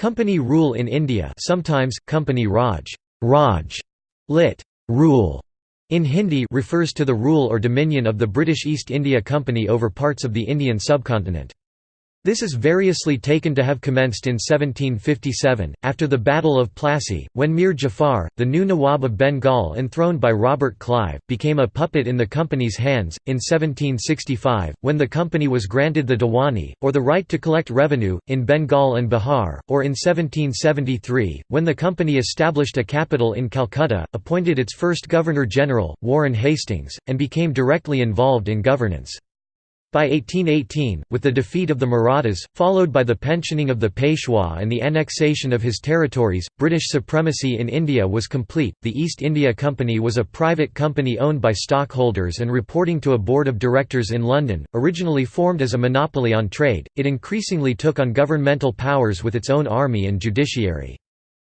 Company rule in India sometimes, Company Raj, Raj lit. rule, in Hindi refers to the rule or dominion of the British East India Company over parts of the Indian subcontinent. This is variously taken to have commenced in 1757, after the Battle of Plassey, when Mir Jafar, the new Nawab of Bengal enthroned by Robert Clive, became a puppet in the company's hands, in 1765, when the company was granted the Diwani, or the right to collect revenue, in Bengal and Bihar, or in 1773, when the company established a capital in Calcutta, appointed its first Governor-General, Warren Hastings, and became directly involved in governance. By 1818, with the defeat of the Marathas, followed by the pensioning of the Peshwa and the annexation of his territories, British supremacy in India was complete. The East India Company was a private company owned by stockholders and reporting to a board of directors in London. Originally formed as a monopoly on trade, it increasingly took on governmental powers with its own army and judiciary.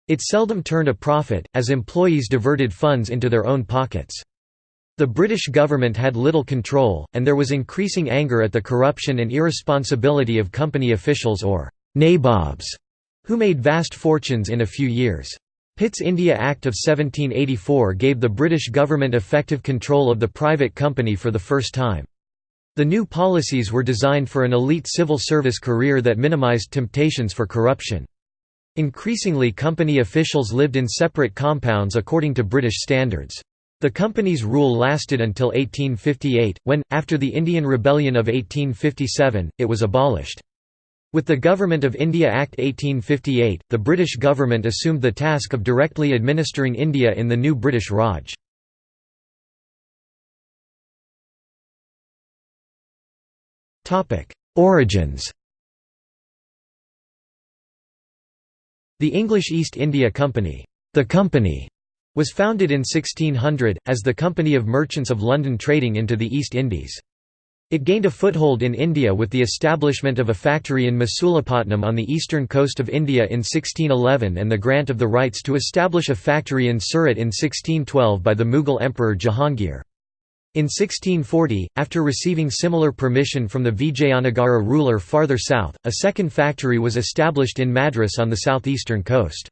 It seldom turned a profit, as employees diverted funds into their own pockets. The British government had little control, and there was increasing anger at the corruption and irresponsibility of company officials or «nabobs», who made vast fortunes in a few years. Pitt's India Act of 1784 gave the British government effective control of the private company for the first time. The new policies were designed for an elite civil service career that minimised temptations for corruption. Increasingly company officials lived in separate compounds according to British standards. The company's rule lasted until 1858, when, after the Indian Rebellion of 1857, it was abolished. With the Government of India Act 1858, the British government assumed the task of directly administering India in the new British Raj. Origins The English East India Company, the company was founded in 1600, as the Company of Merchants of London trading into the East Indies. It gained a foothold in India with the establishment of a factory in Masulipatnam on the eastern coast of India in 1611 and the grant of the rights to establish a factory in Surat in 1612 by the Mughal Emperor Jahangir. In 1640, after receiving similar permission from the Vijayanagara ruler farther south, a second factory was established in Madras on the southeastern coast.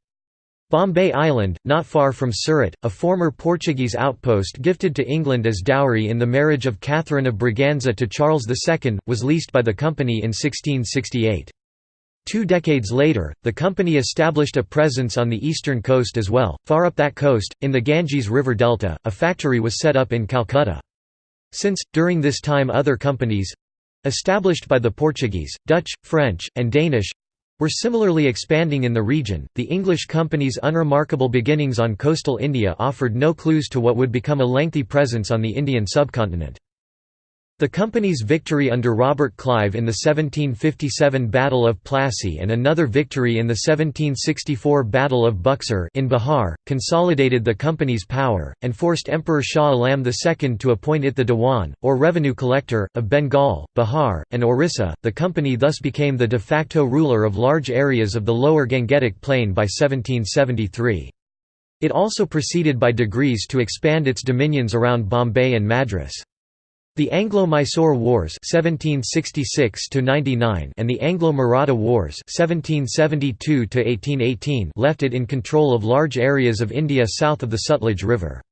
Bombay Island, not far from Surat, a former Portuguese outpost gifted to England as dowry in the marriage of Catherine of Braganza to Charles II, was leased by the company in 1668. Two decades later, the company established a presence on the eastern coast as well. Far up that coast, in the Ganges River Delta, a factory was set up in Calcutta. Since, during this time other companies established by the Portuguese, Dutch, French, and Danish were similarly expanding in the region. The English company's unremarkable beginnings on coastal India offered no clues to what would become a lengthy presence on the Indian subcontinent. The company's victory under Robert Clive in the 1757 Battle of Plassey and another victory in the 1764 Battle of Buxar in Bihar, consolidated the company's power, and forced Emperor Shah Alam II to appoint it the Dewan, or revenue collector, of Bengal, Bihar, and Orissa. The company thus became the de facto ruler of large areas of the lower Gangetic Plain by 1773. It also proceeded by degrees to expand its dominions around Bombay and Madras. The Anglo-Mysore Wars (1766–99) and the Anglo-Maratha Wars (1772–1818) left it in control of large areas of India south of the Sutlej River.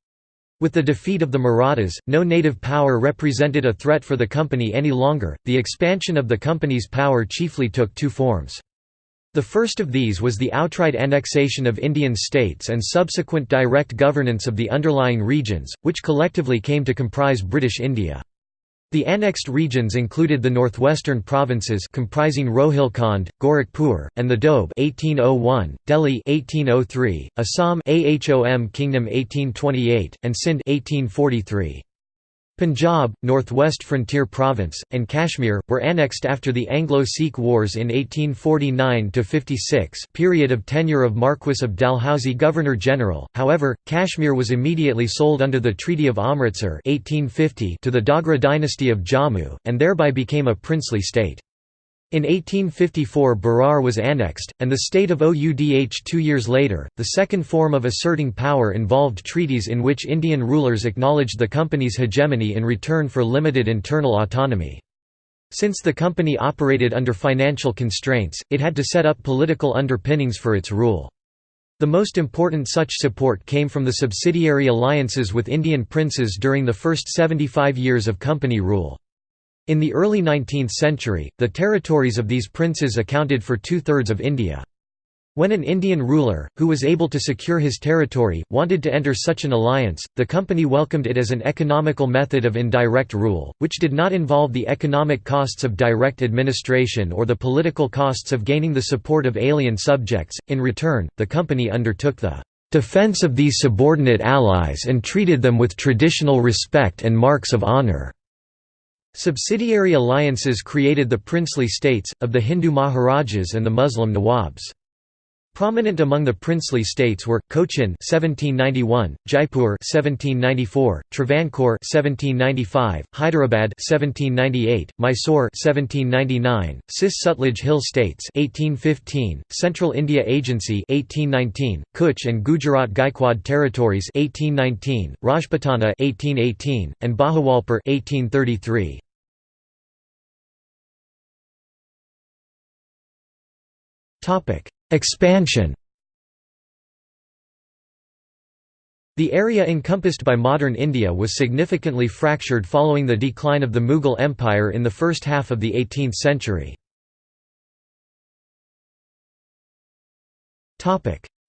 With the defeat of the Marathas, no native power represented a threat for the company any longer. The expansion of the company's power chiefly took two forms. The first of these was the outright annexation of Indian states and subsequent direct governance of the underlying regions, which collectively came to comprise British India. The annexed regions included the northwestern provinces comprising Rohilkhand, Gorakhpur, and the Doab 1801, Delhi 1803, Assam Ahom Kingdom 1828, and Sindh 1843. Punjab, Northwest Frontier Province, and Kashmir, were annexed after the Anglo-Sikh Wars in 1849–56 period of tenure of Marquess of Dalhousie Governor-General, however, Kashmir was immediately sold under the Treaty of Amritsar 1850 to the Dogra dynasty of Jammu, and thereby became a princely state. In 1854 Berar was annexed, and the state of Oudh two years later. The second form of asserting power involved treaties in which Indian rulers acknowledged the company's hegemony in return for limited internal autonomy. Since the company operated under financial constraints, it had to set up political underpinnings for its rule. The most important such support came from the subsidiary alliances with Indian princes during the first 75 years of company rule. In the early 19th century, the territories of these princes accounted for two-thirds of India. When an Indian ruler, who was able to secure his territory, wanted to enter such an alliance, the company welcomed it as an economical method of indirect rule, which did not involve the economic costs of direct administration or the political costs of gaining the support of alien subjects. In return, the company undertook the defense of these subordinate allies and treated them with traditional respect and marks of honor. Subsidiary alliances created the princely states, of the Hindu Maharajas and the Muslim Nawabs. Prominent among the princely states were Cochin 1791, Jaipur 1794, Travancore 1795, Hyderabad 1798, Mysore 1799, Cis Sutlej Hill States 1815, Central India Agency 1819, Kutch and Gujarat Gaikwad Territories 1819, Rajputana 1818, and Bahawalpur 1833. Topic. Expansion The area encompassed by modern India was significantly fractured following the decline of the Mughal Empire in the first half of the 18th century.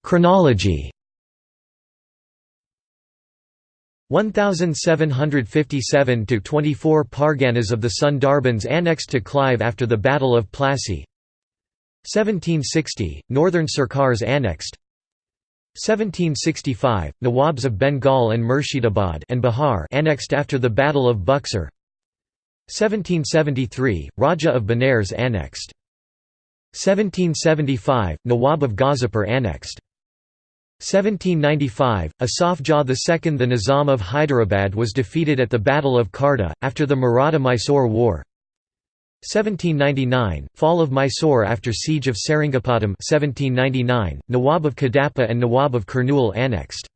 Chronology 1757 to 24 Parganas of the Sundarbans annexed to Clive after the Battle of Plassey 1760, Northern Sirkars annexed. 1765, Nawabs of Bengal and Murshidabad and Bihar annexed after the Battle of Buxar. 1773, Raja of Benares annexed. 1775, Nawab of Ghazipur annexed. 1795, Asaf Jah II The Nizam of Hyderabad was defeated at the Battle of Kharda, after the Maratha–Mysore War 1799, fall of Mysore after siege of Seringapatam 1799, Nawab of Kadapa and Nawab of Kurnool annexed.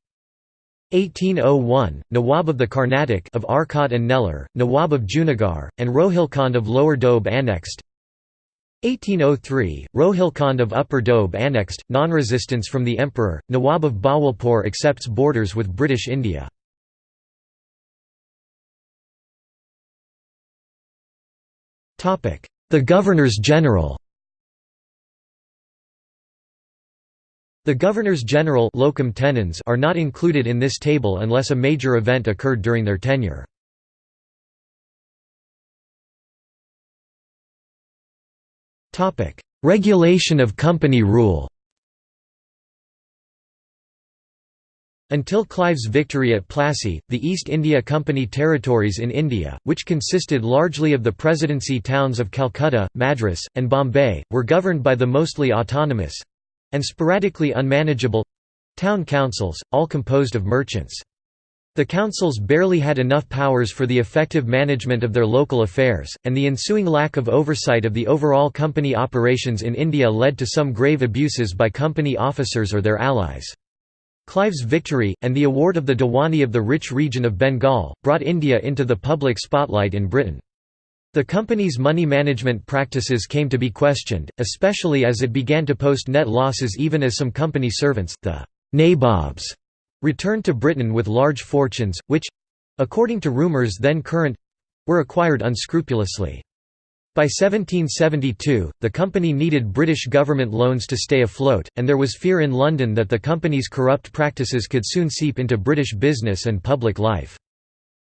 1801, Nawab of the Carnatic of Arcot and Nellore, Nawab of Junagadh, and Rohilkhand of Lower Doab annexed. 1803, Rohilkhand of Upper Doab annexed, non-resistance from the emperor, Nawab of Bahawalpur accepts borders with British India. The Governors-General The Governors-General locum tenens are not included in this table unless a major event occurred during their tenure. Regulation of company rule Until Clive's victory at Plassey, the East India Company territories in India, which consisted largely of the presidency towns of Calcutta, Madras, and Bombay, were governed by the mostly autonomous—and sporadically unmanageable—town councils, all composed of merchants. The councils barely had enough powers for the effective management of their local affairs, and the ensuing lack of oversight of the overall company operations in India led to some grave abuses by company officers or their allies. Clive's victory, and the award of the Diwani of the rich region of Bengal, brought India into the public spotlight in Britain. The company's money management practices came to be questioned, especially as it began to post net losses even as some company servants, the «nabobs», returned to Britain with large fortunes, which—according to rumours then current—were acquired unscrupulously. By 1772, the company needed British government loans to stay afloat, and there was fear in London that the company's corrupt practices could soon seep into British business and public life.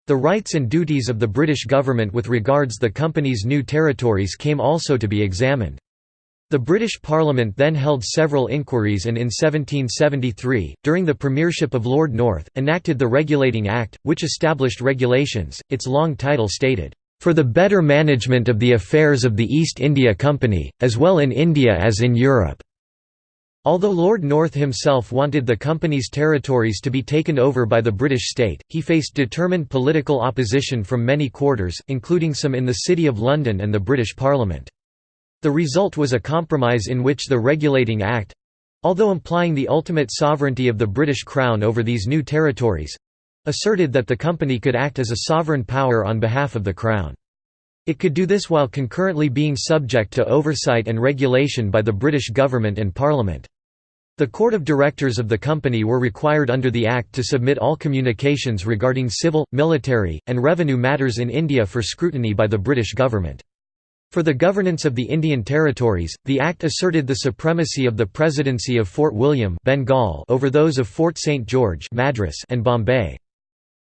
The rights and duties of the British government with regards the company's new territories came also to be examined. The British Parliament then held several inquiries and in 1773, during the premiership of Lord North, enacted the Regulating Act, which established regulations, its long title stated, for the better management of the affairs of the East India Company, as well in India as in Europe." Although Lord North himself wanted the company's territories to be taken over by the British state, he faced determined political opposition from many quarters, including some in the City of London and the British Parliament. The result was a compromise in which the Regulating Act—although implying the ultimate sovereignty of the British Crown over these new territories, asserted that the company could act as a sovereign power on behalf of the Crown. It could do this while concurrently being subject to oversight and regulation by the British government and Parliament. The Court of Directors of the company were required under the Act to submit all communications regarding civil, military, and revenue matters in India for scrutiny by the British government. For the governance of the Indian territories, the Act asserted the supremacy of the Presidency of Fort William Bengal over those of Fort St. George Madras and Bombay.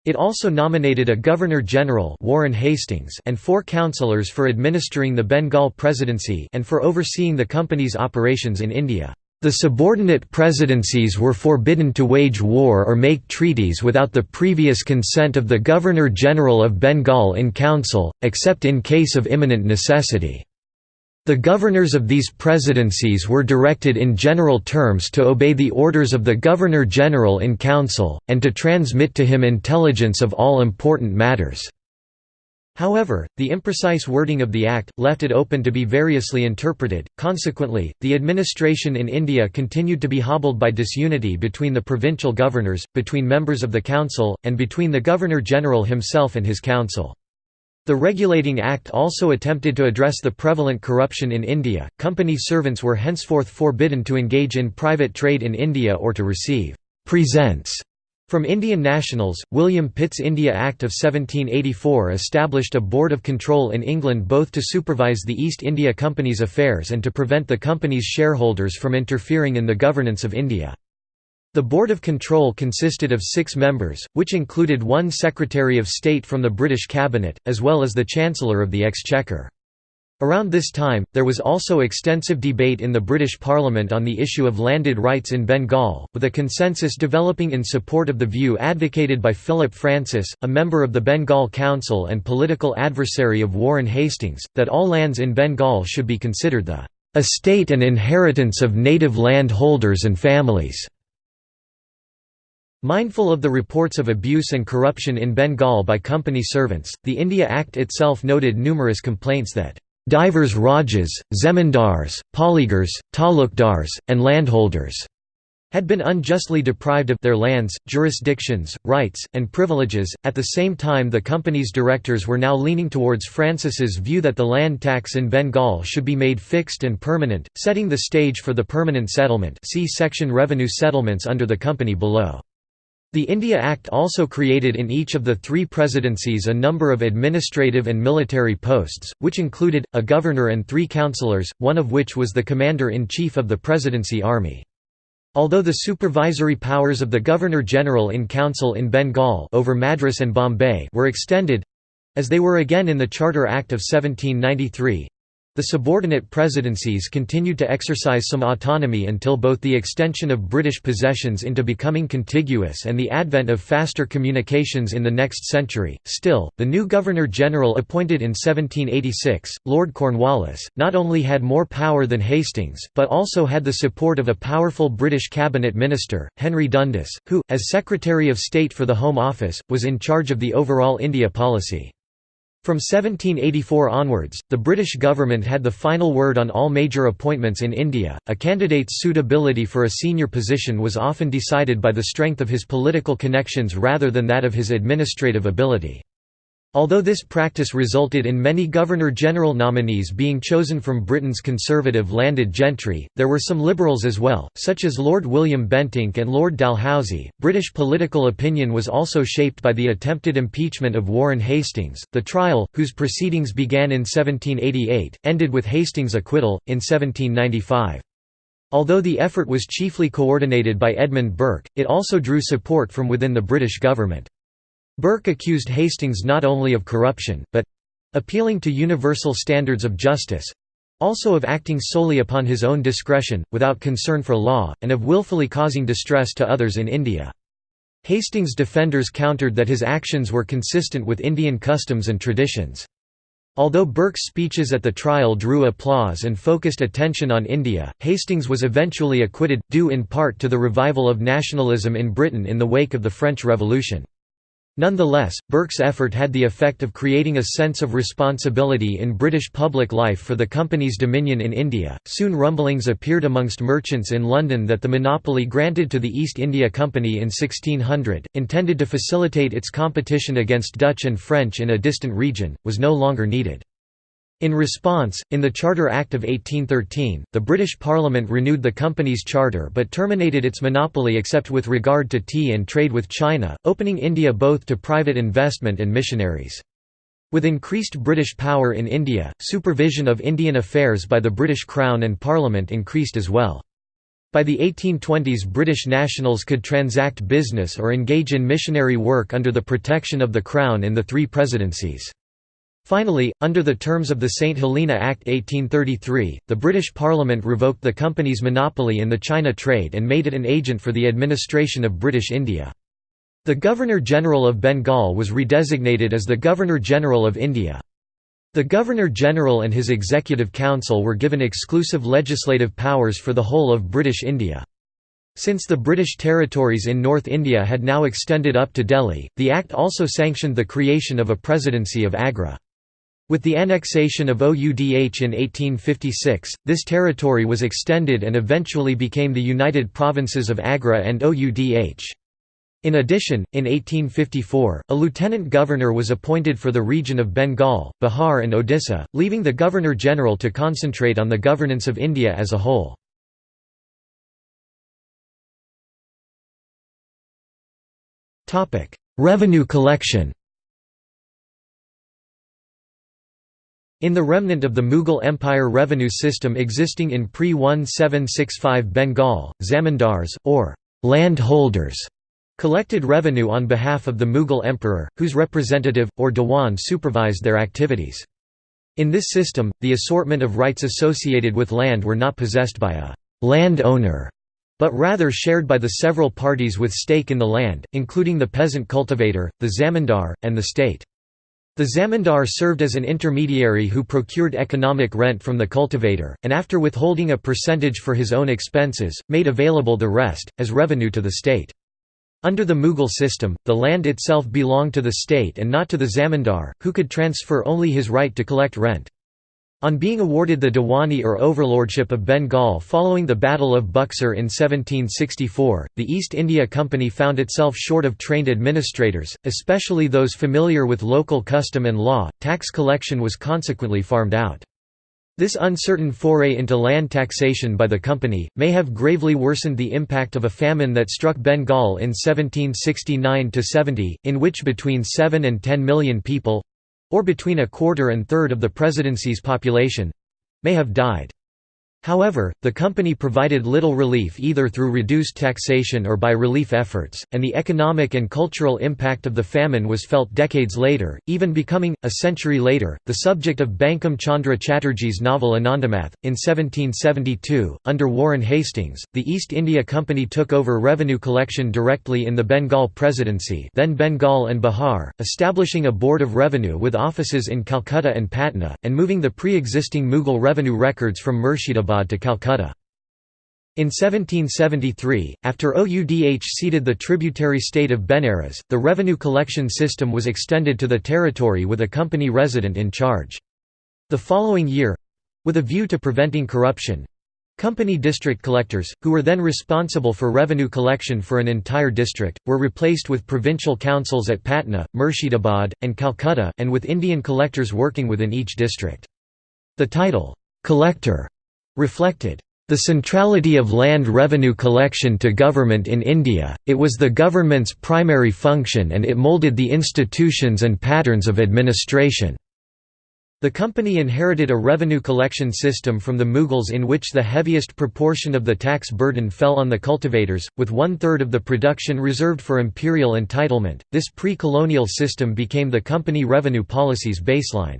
It also nominated a Governor-General Warren Hastings and four councillors for administering the Bengal Presidency and for overseeing the company's operations in India. The subordinate presidencies were forbidden to wage war or make treaties without the previous consent of the Governor-General of Bengal in council, except in case of imminent necessity. The governors of these presidencies were directed in general terms to obey the orders of the Governor-General in Council, and to transmit to him intelligence of all important matters. However, the imprecise wording of the Act, left it open to be variously interpreted, consequently, the administration in India continued to be hobbled by disunity between the provincial governors, between members of the Council, and between the Governor-General himself and his council. The Regulating Act also attempted to address the prevalent corruption in India. Company servants were henceforth forbidden to engage in private trade in India or to receive presents from Indian nationals. William Pitt's India Act of 1784 established a board of control in England both to supervise the East India Company's affairs and to prevent the company's shareholders from interfering in the governance of India. The Board of Control consisted of six members, which included one Secretary of State from the British Cabinet, as well as the Chancellor of the Exchequer. Around this time, there was also extensive debate in the British Parliament on the issue of landed rights in Bengal, with a consensus developing in support of the view advocated by Philip Francis, a member of the Bengal Council and political adversary of Warren Hastings, that all lands in Bengal should be considered the estate and inheritance of native land holders and families. Mindful of the reports of abuse and corruption in Bengal by company servants, the India Act itself noted numerous complaints that divers rajas, zemindars, polygars, talukdars, and landholders had been unjustly deprived of their lands, jurisdictions, rights, and privileges. At the same time, the company's directors were now leaning towards Francis's view that the land tax in Bengal should be made fixed and permanent, setting the stage for the permanent settlement. See section revenue settlements under the company below. The India Act also created in each of the three presidencies a number of administrative and military posts, which included, a governor and three councillors, one of which was the commander-in-chief of the presidency army. Although the supervisory powers of the Governor-General in Council in Bengal over Madras and Bombay were extended—as they were again in the Charter Act of 1793, the subordinate presidencies continued to exercise some autonomy until both the extension of British possessions into becoming contiguous and the advent of faster communications in the next century. Still, the new Governor General appointed in 1786, Lord Cornwallis, not only had more power than Hastings, but also had the support of a powerful British cabinet minister, Henry Dundas, who, as Secretary of State for the Home Office, was in charge of the overall India policy. From 1784 onwards, the British government had the final word on all major appointments in India. A candidate's suitability for a senior position was often decided by the strength of his political connections rather than that of his administrative ability. Although this practice resulted in many Governor-General nominees being chosen from Britain's conservative landed gentry, there were some liberals as well, such as Lord William Bentinck and Lord Dalhousie. British political opinion was also shaped by the attempted impeachment of Warren Hastings. The trial, whose proceedings began in 1788, ended with Hastings' acquittal, in 1795. Although the effort was chiefly coordinated by Edmund Burke, it also drew support from within the British government. Burke accused Hastings not only of corruption, but—appealing to universal standards of justice—also of acting solely upon his own discretion, without concern for law, and of willfully causing distress to others in India. Hastings' defenders countered that his actions were consistent with Indian customs and traditions. Although Burke's speeches at the trial drew applause and focused attention on India, Hastings was eventually acquitted, due in part to the revival of nationalism in Britain in the wake of the French Revolution. Nonetheless, Burke's effort had the effect of creating a sense of responsibility in British public life for the company's dominion in India. Soon rumblings appeared amongst merchants in London that the monopoly granted to the East India Company in 1600, intended to facilitate its competition against Dutch and French in a distant region, was no longer needed. In response, in the Charter Act of 1813, the British Parliament renewed the company's charter but terminated its monopoly except with regard to tea and trade with China, opening India both to private investment and missionaries. With increased British power in India, supervision of Indian affairs by the British Crown and Parliament increased as well. By the 1820s British nationals could transact business or engage in missionary work under the protection of the Crown in the three presidencies. Finally, under the terms of the St. Helena Act 1833, the British Parliament revoked the company's monopoly in the China trade and made it an agent for the administration of British India. The Governor-General of Bengal was redesignated as the Governor-General of India. The Governor-General and his Executive Council were given exclusive legislative powers for the whole of British India. Since the British territories in North India had now extended up to Delhi, the Act also sanctioned the creation of a Presidency of Agra. With the annexation of Oudh in 1856, this territory was extended and eventually became the United Provinces of Agra and Oudh. In addition, in 1854, a lieutenant governor was appointed for the region of Bengal, Bihar and Odisha, leaving the Governor-General to concentrate on the governance of India as a whole. Revenue collection In the remnant of the Mughal Empire revenue system existing in pre-1765 Bengal, zamindars, or landholders, collected revenue on behalf of the Mughal emperor, whose representative, or Diwan supervised their activities. In this system, the assortment of rights associated with land were not possessed by a land owner, but rather shared by the several parties with stake in the land, including the peasant cultivator, the zamindar, and the state. The zamindar served as an intermediary who procured economic rent from the cultivator, and after withholding a percentage for his own expenses, made available the rest, as revenue to the state. Under the Mughal system, the land itself belonged to the state and not to the zamindar, who could transfer only his right to collect rent. On being awarded the Diwani or overlordship of Bengal following the Battle of Buxar in 1764, the East India Company found itself short of trained administrators, especially those familiar with local custom and law. Tax collection was consequently farmed out. This uncertain foray into land taxation by the company, may have gravely worsened the impact of a famine that struck Bengal in 1769–70, in which between 7 and 10 million people, or between a quarter and third of the presidency's population—may have died. However, the company provided little relief either through reduced taxation or by relief efforts, and the economic and cultural impact of the famine was felt decades later, even becoming, a century later, the subject of Bankim Chandra Chatterjee's novel Anandamath. In 1772, under Warren Hastings, the East India Company took over revenue collection directly in the Bengal Presidency then Bengal and Bihar, establishing a board of revenue with offices in Calcutta and Patna, and moving the pre-existing Mughal revenue records from Murshidabad to Calcutta. In 1773, after Oudh ceded the tributary state of Benares, the revenue collection system was extended to the territory with a company resident in charge. The following year—with a view to preventing corruption, Company district collectors, who were then responsible for revenue collection for an entire district, were replaced with provincial councils at Patna, Murshidabad, and Calcutta and with Indian collectors working within each district. The title, "'collector' reflected the centrality of land revenue collection to government in India, it was the government's primary function and it moulded the institutions and patterns of administration. The company inherited a revenue collection system from the Mughals in which the heaviest proportion of the tax burden fell on the cultivators, with one third of the production reserved for imperial entitlement. This pre colonial system became the company revenue policy's baseline.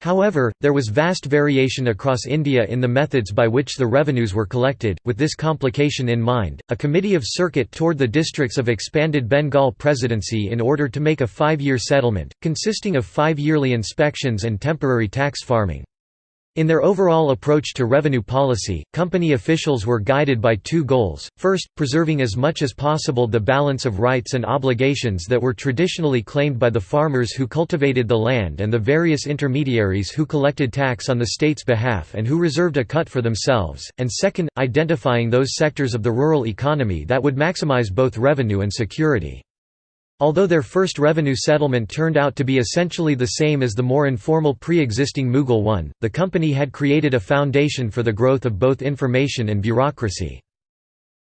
However, there was vast variation across India in the methods by which the revenues were collected. With this complication in mind, a committee of circuit toured the districts of expanded Bengal Presidency in order to make a five year settlement, consisting of five yearly inspections and temporary tax farming. In their overall approach to revenue policy, company officials were guided by two goals, first, preserving as much as possible the balance of rights and obligations that were traditionally claimed by the farmers who cultivated the land and the various intermediaries who collected tax on the state's behalf and who reserved a cut for themselves, and second, identifying those sectors of the rural economy that would maximize both revenue and security. Although their first revenue settlement turned out to be essentially the same as the more informal pre-existing Mughal one, the company had created a foundation for the growth of both information and bureaucracy.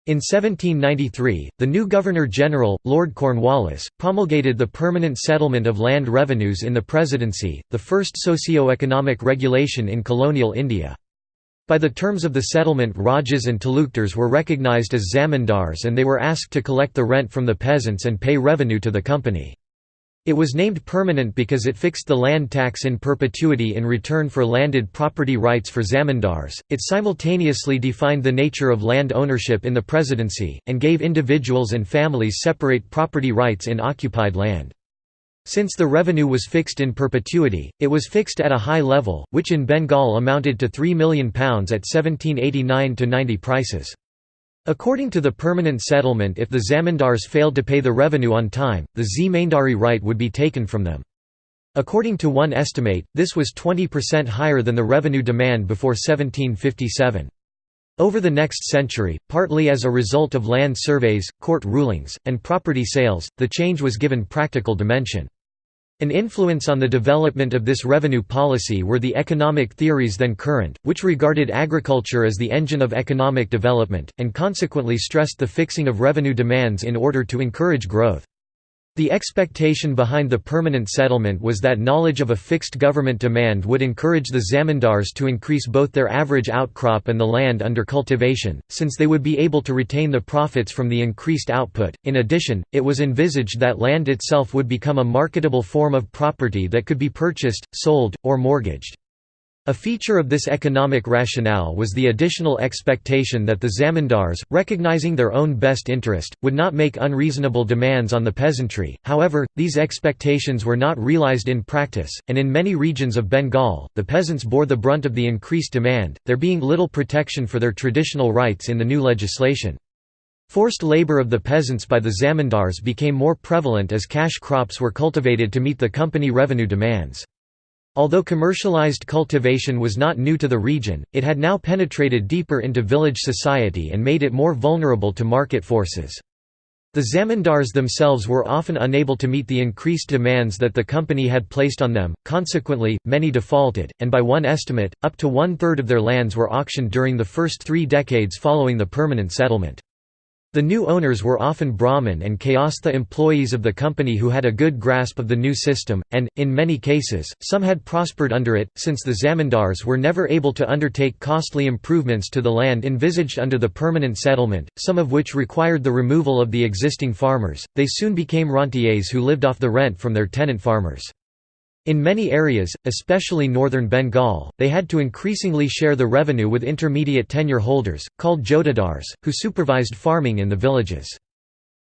In 1793, the new Governor-General, Lord Cornwallis, promulgated the Permanent Settlement of Land Revenues in the Presidency, the first socio-economic regulation in colonial India. By the terms of the settlement Rajas and Talukdars were recognized as zamindars and they were asked to collect the rent from the peasants and pay revenue to the company. It was named permanent because it fixed the land tax in perpetuity in return for landed property rights for zamindars. It simultaneously defined the nature of land ownership in the presidency, and gave individuals and families separate property rights in occupied land. Since the revenue was fixed in perpetuity, it was fixed at a high level, which in Bengal amounted to £3 million at 1789–90 prices. According to the permanent settlement if the zamindars failed to pay the revenue on time, the zamindari right would be taken from them. According to one estimate, this was 20% higher than the revenue demand before 1757. Over the next century, partly as a result of land surveys, court rulings, and property sales, the change was given practical dimension. An influence on the development of this revenue policy were the economic theories then current, which regarded agriculture as the engine of economic development, and consequently stressed the fixing of revenue demands in order to encourage growth. The expectation behind the permanent settlement was that knowledge of a fixed government demand would encourage the zamindars to increase both their average outcrop and the land under cultivation, since they would be able to retain the profits from the increased output. In addition, it was envisaged that land itself would become a marketable form of property that could be purchased, sold, or mortgaged. A feature of this economic rationale was the additional expectation that the zamindars, recognizing their own best interest, would not make unreasonable demands on the peasantry. However, these expectations were not realized in practice, and in many regions of Bengal, the peasants bore the brunt of the increased demand, there being little protection for their traditional rights in the new legislation. Forced labor of the peasants by the zamindars became more prevalent as cash crops were cultivated to meet the company revenue demands. Although commercialized cultivation was not new to the region, it had now penetrated deeper into village society and made it more vulnerable to market forces. The zamindars themselves were often unable to meet the increased demands that the company had placed on them, consequently, many defaulted, and by one estimate, up to one-third of their lands were auctioned during the first three decades following the permanent settlement. The new owners were often Brahmin and Kayastha employees of the company who had a good grasp of the new system, and, in many cases, some had prospered under it. Since the zamindars were never able to undertake costly improvements to the land envisaged under the permanent settlement, some of which required the removal of the existing farmers, they soon became rentiers who lived off the rent from their tenant farmers. In many areas, especially northern Bengal, they had to increasingly share the revenue with intermediate tenure holders, called jotedars, who supervised farming in the villages.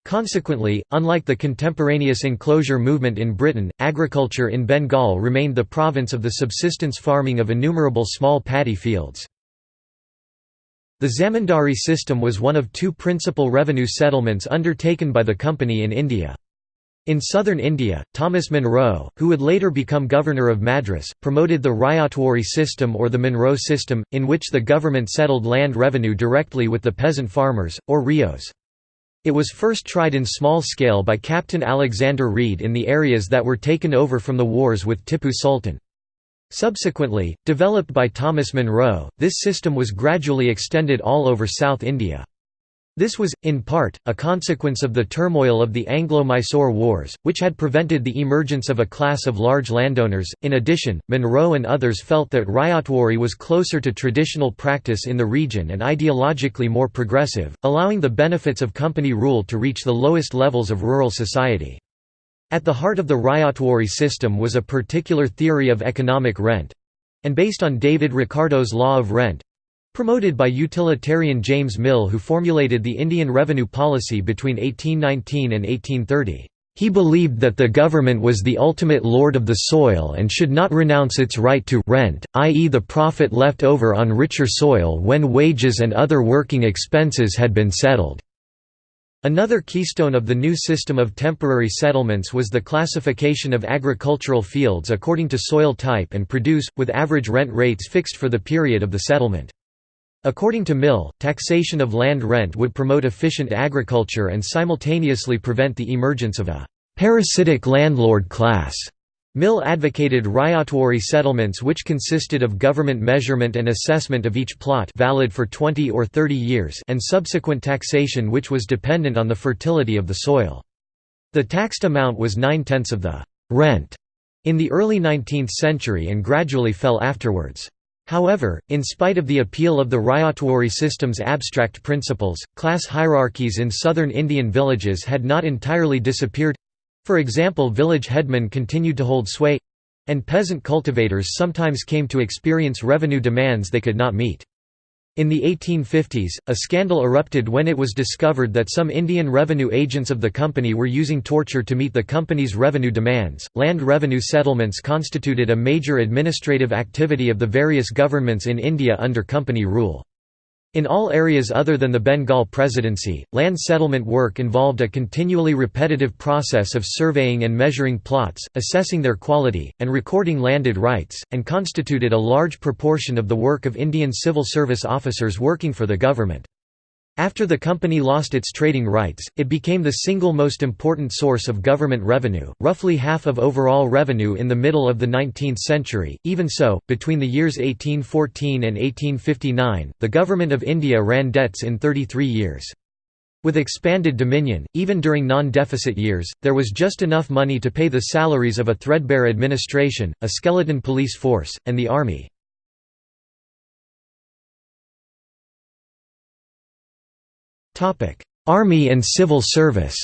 Consequently, unlike the contemporaneous enclosure movement in Britain, agriculture in Bengal remained the province of the subsistence farming of innumerable small paddy fields. The zamindari system was one of two principal revenue settlements undertaken by the company in India. In southern India, Thomas Munro, who would later become governor of Madras, promoted the Ryotwari system or the Munro system, in which the government settled land revenue directly with the peasant farmers, or ryots. It was first tried in small scale by Captain Alexander Reid in the areas that were taken over from the wars with Tipu Sultan. Subsequently, developed by Thomas Munro, this system was gradually extended all over South India. This was, in part, a consequence of the turmoil of the Anglo-Mysore Wars, which had prevented the emergence of a class of large landowners. In addition, Munro and others felt that Ryotwari was closer to traditional practice in the region and ideologically more progressive, allowing the benefits of company rule to reach the lowest levels of rural society. At the heart of the Ryotwari system was a particular theory of economic rent—and based on David Ricardo's law of rent, Promoted by utilitarian James Mill who formulated the Indian revenue policy between 1819 and 1830. He believed that the government was the ultimate lord of the soil and should not renounce its right to rent, i.e. the profit left over on richer soil when wages and other working expenses had been settled. Another keystone of the new system of temporary settlements was the classification of agricultural fields according to soil type and produce, with average rent rates fixed for the period of the settlement. According to Mill, taxation of land rent would promote efficient agriculture and simultaneously prevent the emergence of a parasitic landlord class. Mill advocated ryotwari settlements which consisted of government measurement and assessment of each plot valid for 20 or 30 years and subsequent taxation which was dependent on the fertility of the soil. The taxed amount was nine-tenths of the «rent» in the early 19th century and gradually fell afterwards. However, in spite of the appeal of the Ryotwari system's abstract principles, class hierarchies in southern Indian villages had not entirely disappeared for example village headmen continued to hold sway and peasant cultivators sometimes came to experience revenue demands they could not meet. In the 1850s, a scandal erupted when it was discovered that some Indian revenue agents of the company were using torture to meet the company's revenue demands. Land revenue settlements constituted a major administrative activity of the various governments in India under company rule. In all areas other than the Bengal Presidency, land settlement work involved a continually repetitive process of surveying and measuring plots, assessing their quality, and recording landed rights, and constituted a large proportion of the work of Indian civil service officers working for the government. After the company lost its trading rights, it became the single most important source of government revenue, roughly half of overall revenue in the middle of the 19th century. Even so, between the years 1814 and 1859, the Government of India ran debts in 33 years. With expanded dominion, even during non-deficit years, there was just enough money to pay the salaries of a threadbare administration, a skeleton police force, and the army. Army and civil service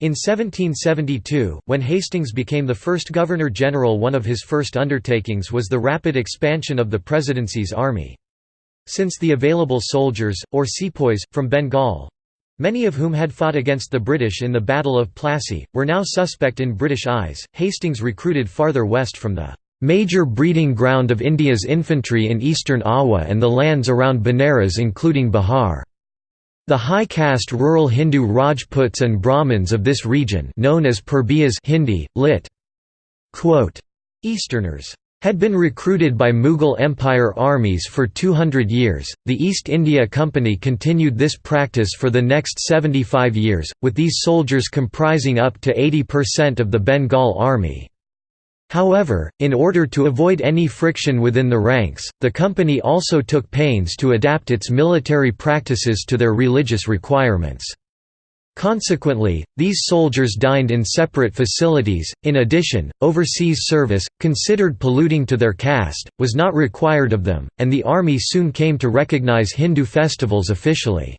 In 1772, when Hastings became the first Governor-General one of his first undertakings was the rapid expansion of the Presidency's army. Since the available soldiers, or sepoys, from Bengal—many of whom had fought against the British in the Battle of Plassey, were now suspect in British eyes, Hastings recruited farther west from the major breeding ground of India's infantry in eastern Awadh and the lands around Benares including Bihar. The high-caste rural Hindu Rajputs and Brahmins of this region known as Purbiyas Hindi, lit. Quote, Easterners had been recruited by Mughal Empire armies for 200 years. The East India Company continued this practice for the next 75 years, with these soldiers comprising up to 80% of the Bengal army. However, in order to avoid any friction within the ranks, the company also took pains to adapt its military practices to their religious requirements. Consequently, these soldiers dined in separate facilities. In addition, overseas service, considered polluting to their caste, was not required of them, and the army soon came to recognize Hindu festivals officially.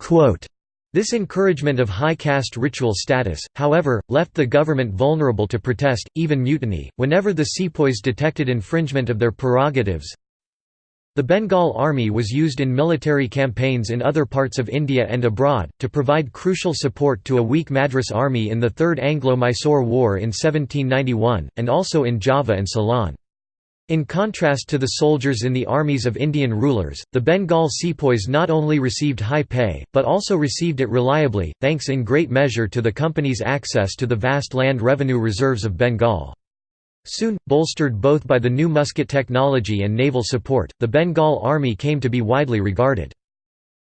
Quote, this encouragement of high caste ritual status, however, left the government vulnerable to protest, even mutiny, whenever the sepoys detected infringement of their prerogatives. The Bengal Army was used in military campaigns in other parts of India and abroad, to provide crucial support to a weak Madras army in the Third Anglo-Mysore War in 1791, and also in Java and Ceylon. In contrast to the soldiers in the armies of Indian rulers, the Bengal sepoys not only received high pay, but also received it reliably, thanks in great measure to the company's access to the vast land revenue reserves of Bengal. Soon, bolstered both by the new musket technology and naval support, the Bengal army came to be widely regarded.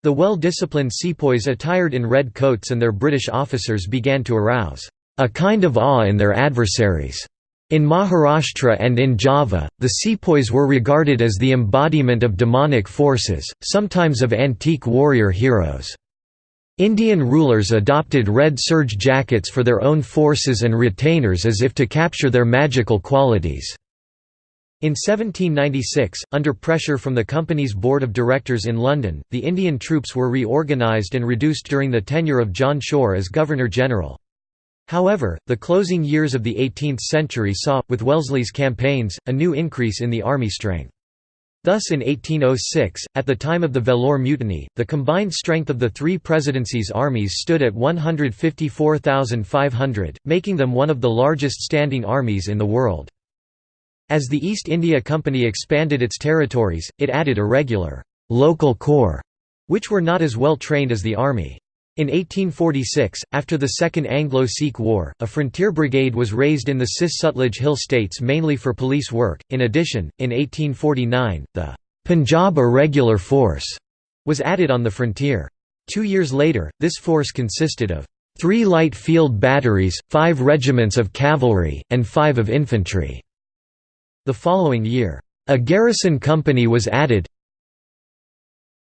The well-disciplined sepoys attired in red coats and their British officers began to arouse a kind of awe in their adversaries. In Maharashtra and in Java, the sepoys were regarded as the embodiment of demonic forces, sometimes of antique warrior heroes. Indian rulers adopted red serge jackets for their own forces and retainers as if to capture their magical qualities. In 1796, under pressure from the company's board of directors in London, the Indian troops were reorganised and reduced during the tenure of John Shore as Governor-General. However, the closing years of the 18th century saw, with Wellesley's campaigns, a new increase in the army strength. Thus in 1806, at the time of the Vellore Mutiny, the combined strength of the three presidencies' armies stood at 154,500, making them one of the largest standing armies in the world. As the East India Company expanded its territories, it added irregular local corps, which were not as well trained as the army. In 1846, after the Second Anglo-Sikh War, a frontier brigade was raised in the Cis-Sutlej Hill states mainly for police work. In addition, in 1849, the Punjab Irregular Force was added on the frontier. Two years later, this force consisted of three light field batteries, five regiments of cavalry, and five of infantry. The following year, a garrison company was added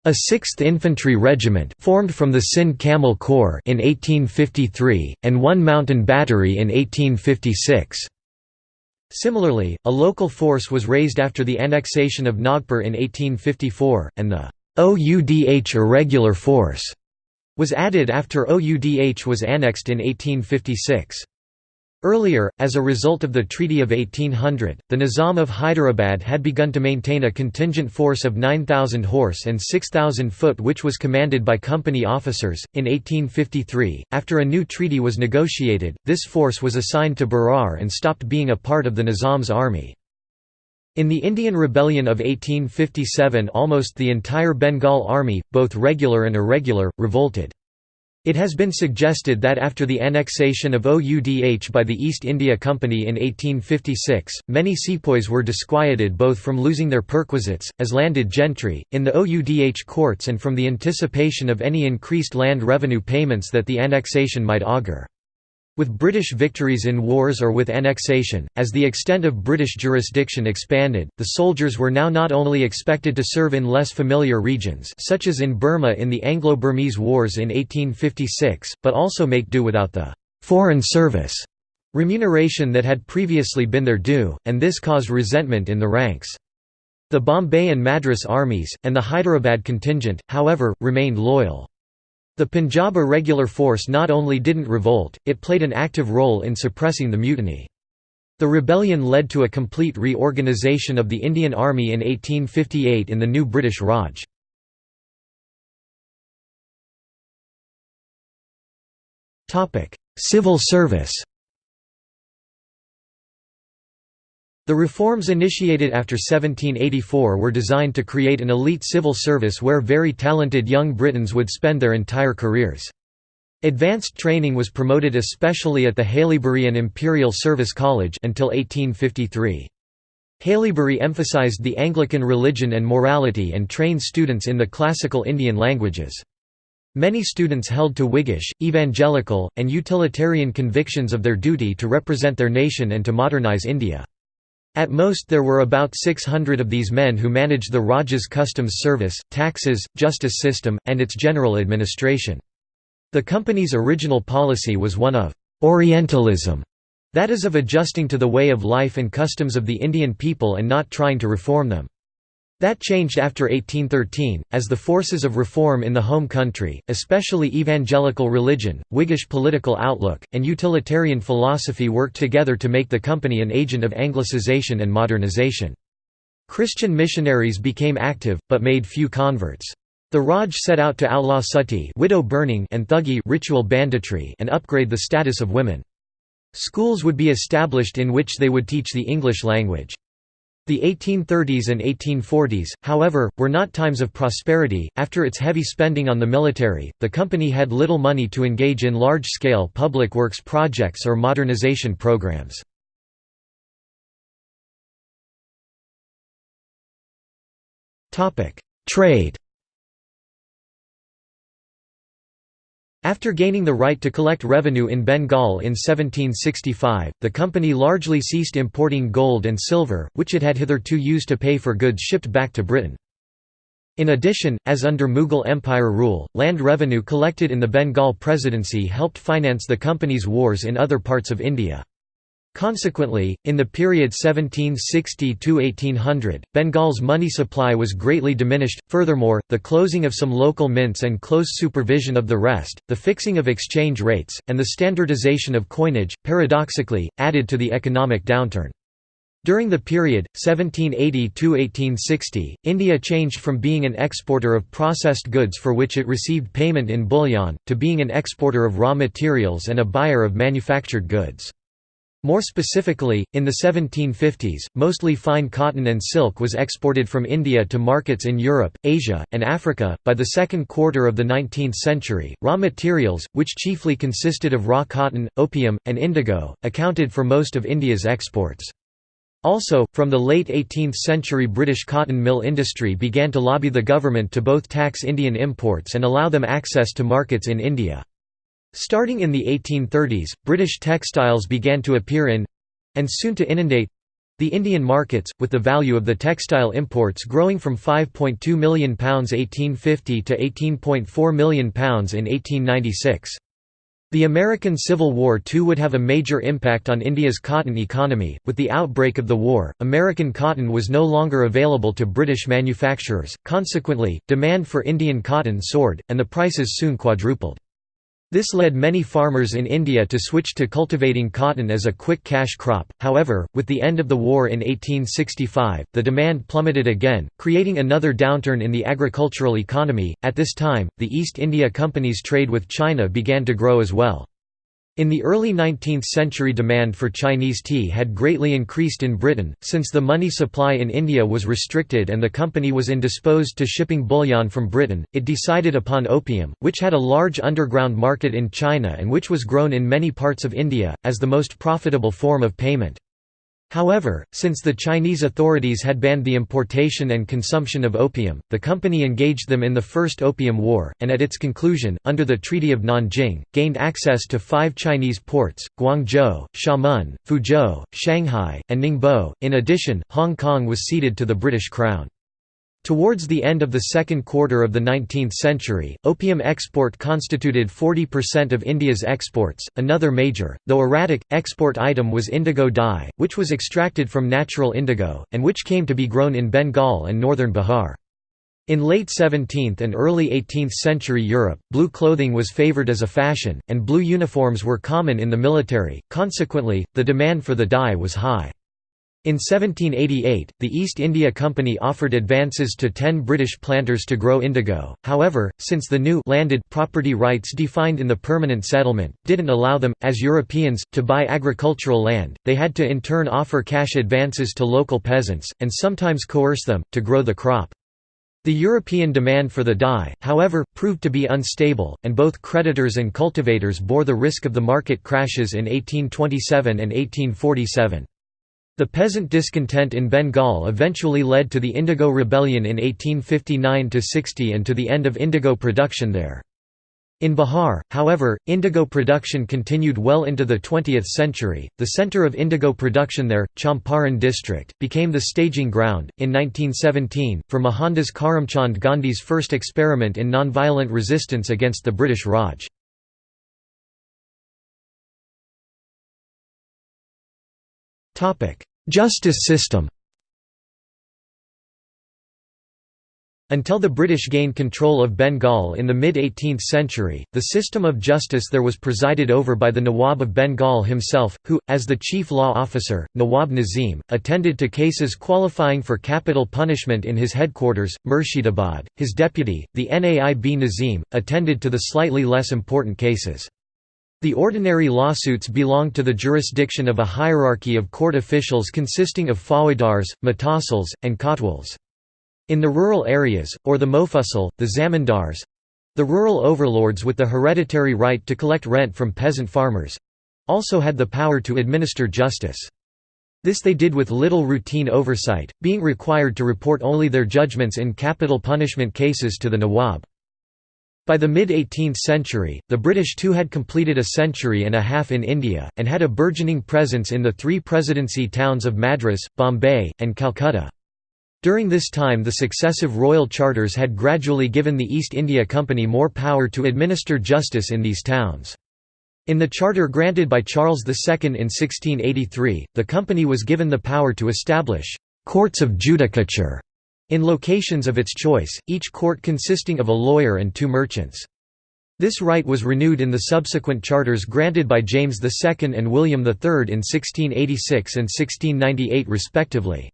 a 6th Infantry Regiment formed from the Sindh Camel Corps in 1853, and one mountain battery in 1856. Similarly, a local force was raised after the annexation of Nagpur in 1854, and the OUDH Irregular Force was added after OUDH was annexed in 1856. Earlier, as a result of the Treaty of 1800, the Nizam of Hyderabad had begun to maintain a contingent force of 9,000 horse and 6,000 foot which was commanded by company officers. In 1853, after a new treaty was negotiated, this force was assigned to Berar and stopped being a part of the Nizam's army. In the Indian Rebellion of 1857 almost the entire Bengal army, both regular and irregular, revolted. It has been suggested that after the annexation of OUDH by the East India Company in 1856, many sepoys were disquieted both from losing their perquisites, as landed gentry, in the OUDH courts and from the anticipation of any increased land revenue payments that the annexation might augur. With British victories in wars or with annexation, as the extent of British jurisdiction expanded, the soldiers were now not only expected to serve in less familiar regions such as in Burma in the Anglo-Burmese Wars in 1856, but also make do without the «foreign service» remuneration that had previously been their due, and this caused resentment in the ranks. The Bombay and Madras armies, and the Hyderabad contingent, however, remained loyal. The Punjab irregular force not only didn't revolt, it played an active role in suppressing the mutiny. The rebellion led to a complete reorganisation of the Indian Army in 1858 in the new British Raj. Civil service The reforms initiated after 1784 were designed to create an elite civil service where very talented young Britons would spend their entire careers. Advanced training was promoted especially at the Haileybury and Imperial Service College until 1853. Haileybury emphasized the Anglican religion and morality and trained students in the classical Indian languages. Many students held to Whiggish, evangelical, and utilitarian convictions of their duty to represent their nation and to modernize India. At most there were about 600 of these men who managed the Raj's customs service, taxes, justice system, and its general administration. The company's original policy was one of «Orientalism», that is of adjusting to the way of life and customs of the Indian people and not trying to reform them. That changed after 1813, as the forces of reform in the home country, especially evangelical religion, Whiggish political outlook, and utilitarian philosophy worked together to make the company an agent of Anglicization and modernization. Christian missionaries became active, but made few converts. The Raj set out to outlaw sati widow burning and thuggee ritual banditry and upgrade the status of women. Schools would be established in which they would teach the English language. The 1830s and 1840s, however, were not times of prosperity. After its heavy spending on the military, the company had little money to engage in large scale public works projects or modernization programs. Trade After gaining the right to collect revenue in Bengal in 1765, the company largely ceased importing gold and silver, which it had hitherto used to pay for goods shipped back to Britain. In addition, as under Mughal Empire rule, land revenue collected in the Bengal Presidency helped finance the company's wars in other parts of India. Consequently, in the period 1760–1800, Bengal's money supply was greatly diminished. Furthermore, the closing of some local mints and close supervision of the rest, the fixing of exchange rates, and the standardization of coinage, paradoxically, added to the economic downturn. During the period, 1780–1860, India changed from being an exporter of processed goods for which it received payment in bullion, to being an exporter of raw materials and a buyer of manufactured goods. More specifically, in the 1750s, mostly fine cotton and silk was exported from India to markets in Europe, Asia, and Africa. By the second quarter of the 19th century, raw materials, which chiefly consisted of raw cotton, opium, and indigo, accounted for most of India's exports. Also, from the late 18th century British cotton mill industry began to lobby the government to both tax Indian imports and allow them access to markets in India. Starting in the 1830s, British textiles began to appear in—and soon to inundate—the Indian markets, with the value of the textile imports growing from £5.2 million 1850 to £18.4 million in 1896. The American Civil War too would have a major impact on India's cotton economy. With the outbreak of the war, American cotton was no longer available to British manufacturers, consequently, demand for Indian cotton soared, and the prices soon quadrupled. This led many farmers in India to switch to cultivating cotton as a quick cash crop, however, with the end of the war in 1865, the demand plummeted again, creating another downturn in the agricultural economy. At this time, the East India Company's trade with China began to grow as well. In the early 19th century demand for Chinese tea had greatly increased in Britain, since the money supply in India was restricted and the company was indisposed to shipping bullion from Britain, it decided upon opium, which had a large underground market in China and which was grown in many parts of India, as the most profitable form of payment. However, since the Chinese authorities had banned the importation and consumption of opium, the company engaged them in the First Opium War, and at its conclusion, under the Treaty of Nanjing, gained access to five Chinese ports, Guangzhou, Xiamen, Fuzhou, Shanghai, and Ningbo. In addition, Hong Kong was ceded to the British Crown. Towards the end of the second quarter of the 19th century, opium export constituted 40% of India's exports. Another major, though erratic, export item was indigo dye, which was extracted from natural indigo, and which came to be grown in Bengal and northern Bihar. In late 17th and early 18th century Europe, blue clothing was favored as a fashion, and blue uniforms were common in the military, consequently, the demand for the dye was high. In 1788, the East India Company offered advances to ten British planters to grow indigo, however, since the new landed property rights defined in the permanent settlement, didn't allow them, as Europeans, to buy agricultural land, they had to in turn offer cash advances to local peasants, and sometimes coerce them, to grow the crop. The European demand for the dye, however, proved to be unstable, and both creditors and cultivators bore the risk of the market crashes in 1827 and 1847. The peasant discontent in Bengal eventually led to the Indigo Rebellion in 1859–60 and to the end of indigo production there. In Bihar, however, indigo production continued well into the 20th century. The center of indigo production there, Champaran district, became the staging ground, in 1917, for Mohandas Karamchand Gandhi's first experiment in nonviolent resistance against the British Raj. Justice system Until the British gained control of Bengal in the mid-18th century, the system of justice there was presided over by the Nawab of Bengal himself, who, as the chief law officer, Nawab Nazim, attended to cases qualifying for capital punishment in his headquarters, Murshidabad. His deputy, the Naib Nazim, attended to the slightly less important cases. The ordinary lawsuits belonged to the jurisdiction of a hierarchy of court officials consisting of faujdars, muhtasils, and kotwals. In the rural areas, or the mofussal, the zamindars—the rural overlords with the hereditary right to collect rent from peasant farmers—also had the power to administer justice. This they did with little routine oversight, being required to report only their judgments in capital punishment cases to the Nawab. By the mid-18th century, the British too had completed a century and a half in India, and had a burgeoning presence in the three presidency towns of Madras, Bombay, and Calcutta. During this time the successive royal charters had gradually given the East India Company more power to administer justice in these towns. In the charter granted by Charles II in 1683, the company was given the power to establish «courts of judicature» In locations of its choice, each court consisting of a lawyer and two merchants. This right was renewed in the subsequent charters granted by James II and William III in 1686 and 1698 respectively.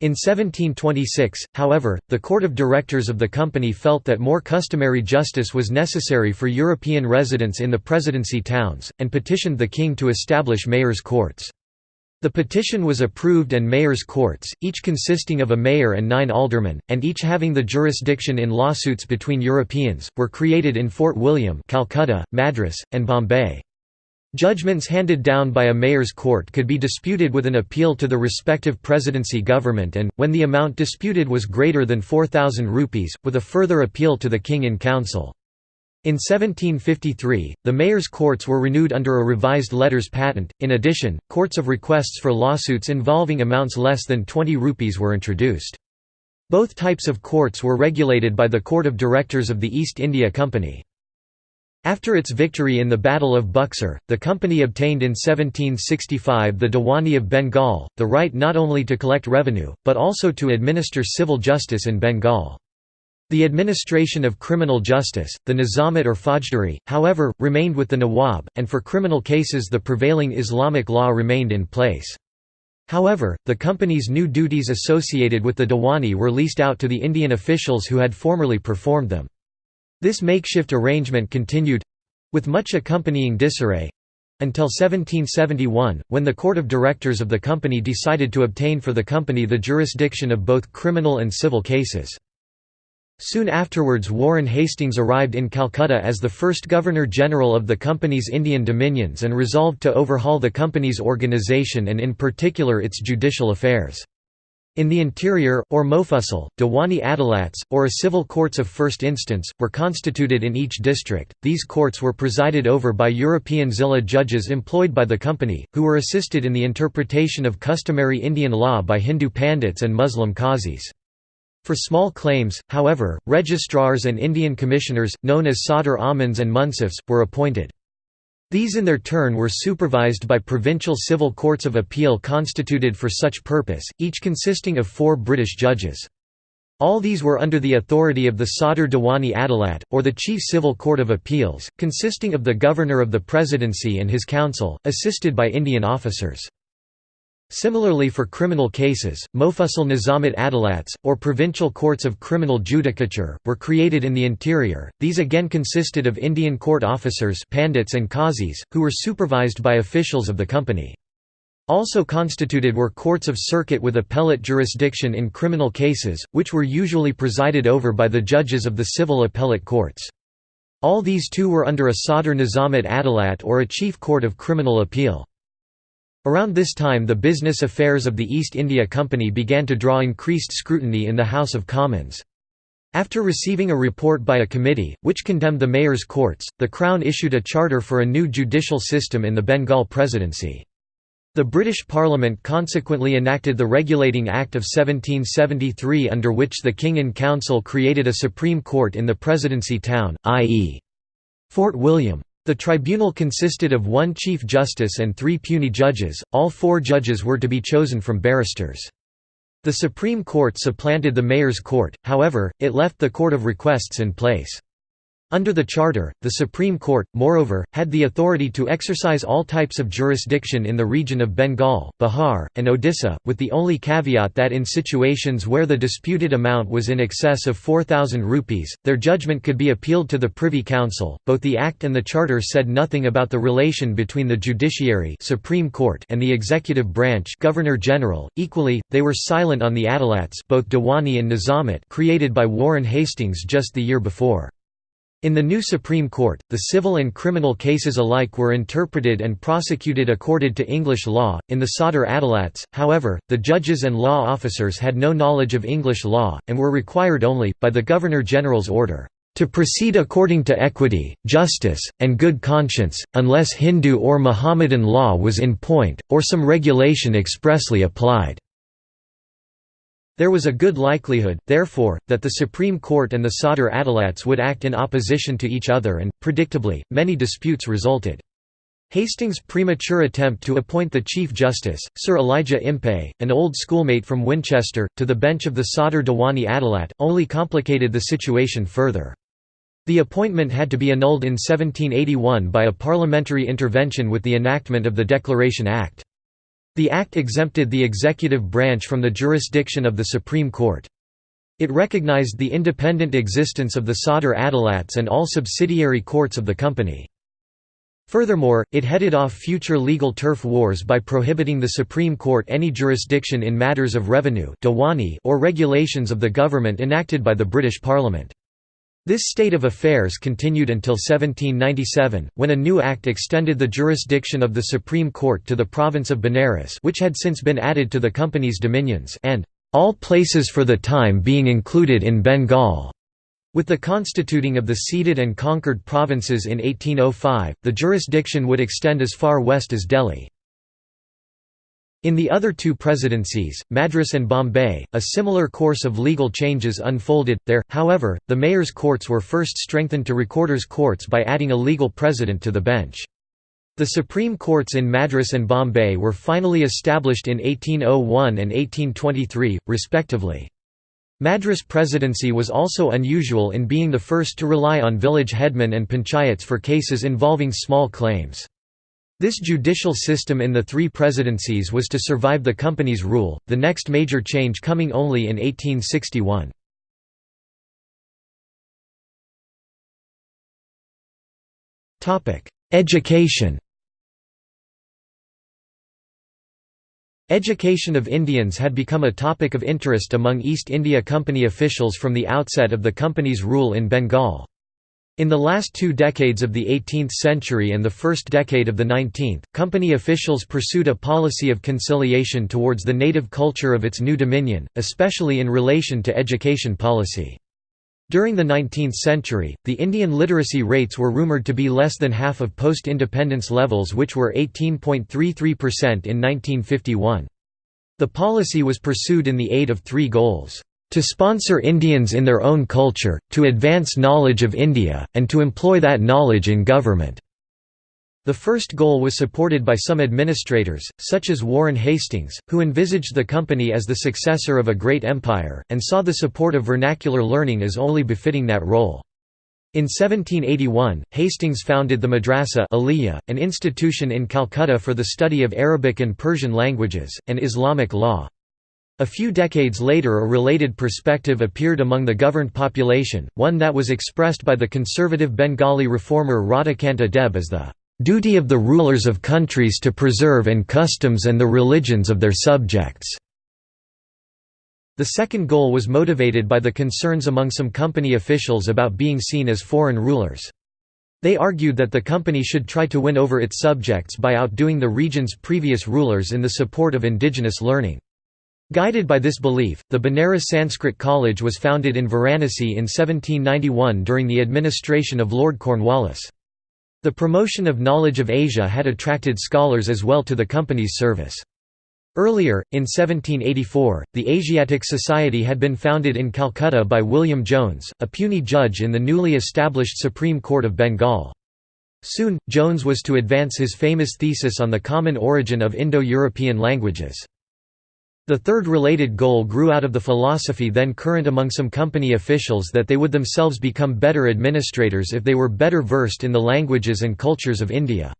In 1726, however, the court of directors of the company felt that more customary justice was necessary for European residents in the presidency towns, and petitioned the king to establish mayors' courts. The petition was approved and mayors' courts, each consisting of a mayor and nine aldermen, and each having the jurisdiction in lawsuits between Europeans, were created in Fort William Calcutta, Madras, and Bombay. Judgments handed down by a mayor's court could be disputed with an appeal to the respective presidency government and, when the amount disputed was greater than 4,000 rupees, with a further appeal to the king in council. In 1753, the mayor's courts were renewed under a revised letters patent. In addition, courts of requests for lawsuits involving amounts less than 20 rupees were introduced. Both types of courts were regulated by the Court of Directors of the East India Company. After its victory in the Battle of Buxar, the company obtained in 1765 the Diwani of Bengal, the right not only to collect revenue, but also to administer civil justice in Bengal. The administration of criminal justice, the Nizamat or Faujdari, however, remained with the Nawab, and for criminal cases the prevailing Islamic law remained in place. However, the company's new duties associated with the Diwani were leased out to the Indian officials who had formerly performed them. This makeshift arrangement continued—with much accompanying disarray—until 1771, when the court of directors of the company decided to obtain for the company the jurisdiction of both criminal and civil cases. Soon afterwards Warren Hastings arrived in Calcutta as the first Governor-General of the company's Indian dominions and resolved to overhaul the company's organisation and in particular its judicial affairs. In the interior, or Mofussil, Diwani Adalats, or a civil courts of first instance, were constituted in each district. These courts were presided over by European Zilla judges employed by the company, who were assisted in the interpretation of customary Indian law by Hindu pandits and Muslim qazis. For small claims, however, registrars and Indian commissioners, known as Sadr Amins and Munsifs, were appointed. These in their turn were supervised by provincial civil courts of appeal constituted for such purpose, each consisting of four British judges. All these were under the authority of the Sadr Diwani Adalat, or the Chief Civil Court of Appeals, consisting of the Governor of the Presidency and his council, assisted by Indian officers. Similarly for criminal cases, Mofussil Nizamat Adalats, or provincial courts of criminal judicature, were created in the interior. These again consisted of Indian court officers pandits and qazis, who were supervised by officials of the company. Also constituted were courts of circuit with appellate jurisdiction in criminal cases, which were usually presided over by the judges of the civil appellate courts. All these too were under a Sadr Nizamat Adalat or a chief court of criminal appeal. Around this time the business affairs of the East India Company began to draw increased scrutiny in the House of Commons. After receiving a report by a committee, which condemned the mayor's courts, the Crown issued a charter for a new judicial system in the Bengal Presidency. The British Parliament consequently enacted the Regulating Act of 1773 under which the King in Council created a Supreme Court in the Presidency town, i.e. Fort William. The tribunal consisted of one Chief Justice and three puisne judges, all four judges were to be chosen from barristers. The Supreme Court supplanted the Mayor's Court, however, it left the Court of Requests in place. Under the Charter, the Supreme Court, moreover, had the authority to exercise all types of jurisdiction in the region of Bengal, Bihar, and Odisha, with the only caveat that in situations where the disputed amount was in excess of 4,000 rupees, their judgment could be appealed to the Privy Council. Both the Act and the Charter said nothing about the relation between the judiciary Supreme Court and the executive branch Governor General. Equally, they were silent on the Adalats both Diwani and Nizamat created by Warren Hastings just the year before. In the new Supreme Court, the civil and criminal cases alike were interpreted and prosecuted according to English law. In the Sadr Adalats, however, the judges and law officers had no knowledge of English law, and were required only, by the Governor General's order, to proceed according to equity, justice, and good conscience, unless Hindu or Mohammedan law was in point, or some regulation expressly applied. There was a good likelihood, therefore, that the Supreme Court and the Sadr Adalats would act in opposition to each other and, predictably, many disputes resulted. Hastings' premature attempt to appoint the Chief Justice, Sir Elijah Impey, an old schoolmate from Winchester, to the bench of the Sadr Diwani Adalat, only complicated the situation further. The appointment had to be annulled in 1781 by a parliamentary intervention with the enactment of the Declaration Act. The Act exempted the executive branch from the jurisdiction of the Supreme Court. It recognized the independent existence of the Sadr Adalats and all subsidiary courts of the company. Furthermore, it headed off future legal turf wars by prohibiting the Supreme Court any jurisdiction in matters of revenue or regulations of the government enacted by the British Parliament. This state of affairs continued until 1797, when a new act extended the jurisdiction of the Supreme Court to the province of Benares which had since been added to the company's dominions and all places for the time being included in Bengal. With the constituting of the ceded and conquered provinces in 1805, the jurisdiction would extend as far west as Delhi. In the other two presidencies, Madras and Bombay, a similar course of legal changes unfolded. There, however, the mayor's courts were first strengthened to recorders' courts by adding a legal president to the bench. The Supreme Courts in Madras and Bombay were finally established in 1801 and 1823, respectively. Madras presidency was also unusual in being the first to rely on village headmen and panchayats for cases involving small claims. This judicial system in the three presidencies was to survive the company's rule, the next major change coming only in 1861. Education Education of Indians had become a topic of interest among East India Company officials from the outset of the company's rule in Bengal. In the last two decades of the 18th century and the first decade of the 19th, company officials pursued a policy of conciliation towards the native culture of its new dominion, especially in relation to education policy. During the 19th century, the Indian literacy rates were rumoured to be less than half of post-independence levels which were 18.33% in 1951. The policy was pursued in the aid of three goals to sponsor Indians in their own culture, to advance knowledge of India, and to employ that knowledge in government." The first goal was supported by some administrators, such as Warren Hastings, who envisaged the company as the successor of a great empire, and saw the support of vernacular learning as only befitting that role. In 1781, Hastings founded the Madrasa Aliyah, an institution in Calcutta for the study of Arabic and Persian languages, and Islamic law. A few decades later a related perspective appeared among the governed population, one that was expressed by the conservative Bengali reformer Radhakanta Deb as the "...duty of the rulers of countries to preserve and customs and the religions of their subjects." The second goal was motivated by the concerns among some company officials about being seen as foreign rulers. They argued that the company should try to win over its subjects by outdoing the region's previous rulers in the support of indigenous learning. Guided by this belief, the Benares Sanskrit College was founded in Varanasi in 1791 during the administration of Lord Cornwallis. The promotion of knowledge of Asia had attracted scholars as well to the company's service. Earlier, in 1784, the Asiatic Society had been founded in Calcutta by William Jones, a puisne judge in the newly established Supreme Court of Bengal. Soon, Jones was to advance his famous thesis on the common origin of Indo-European languages. The third related goal grew out of the philosophy then current among some company officials that they would themselves become better administrators if they were better versed in the languages and cultures of India.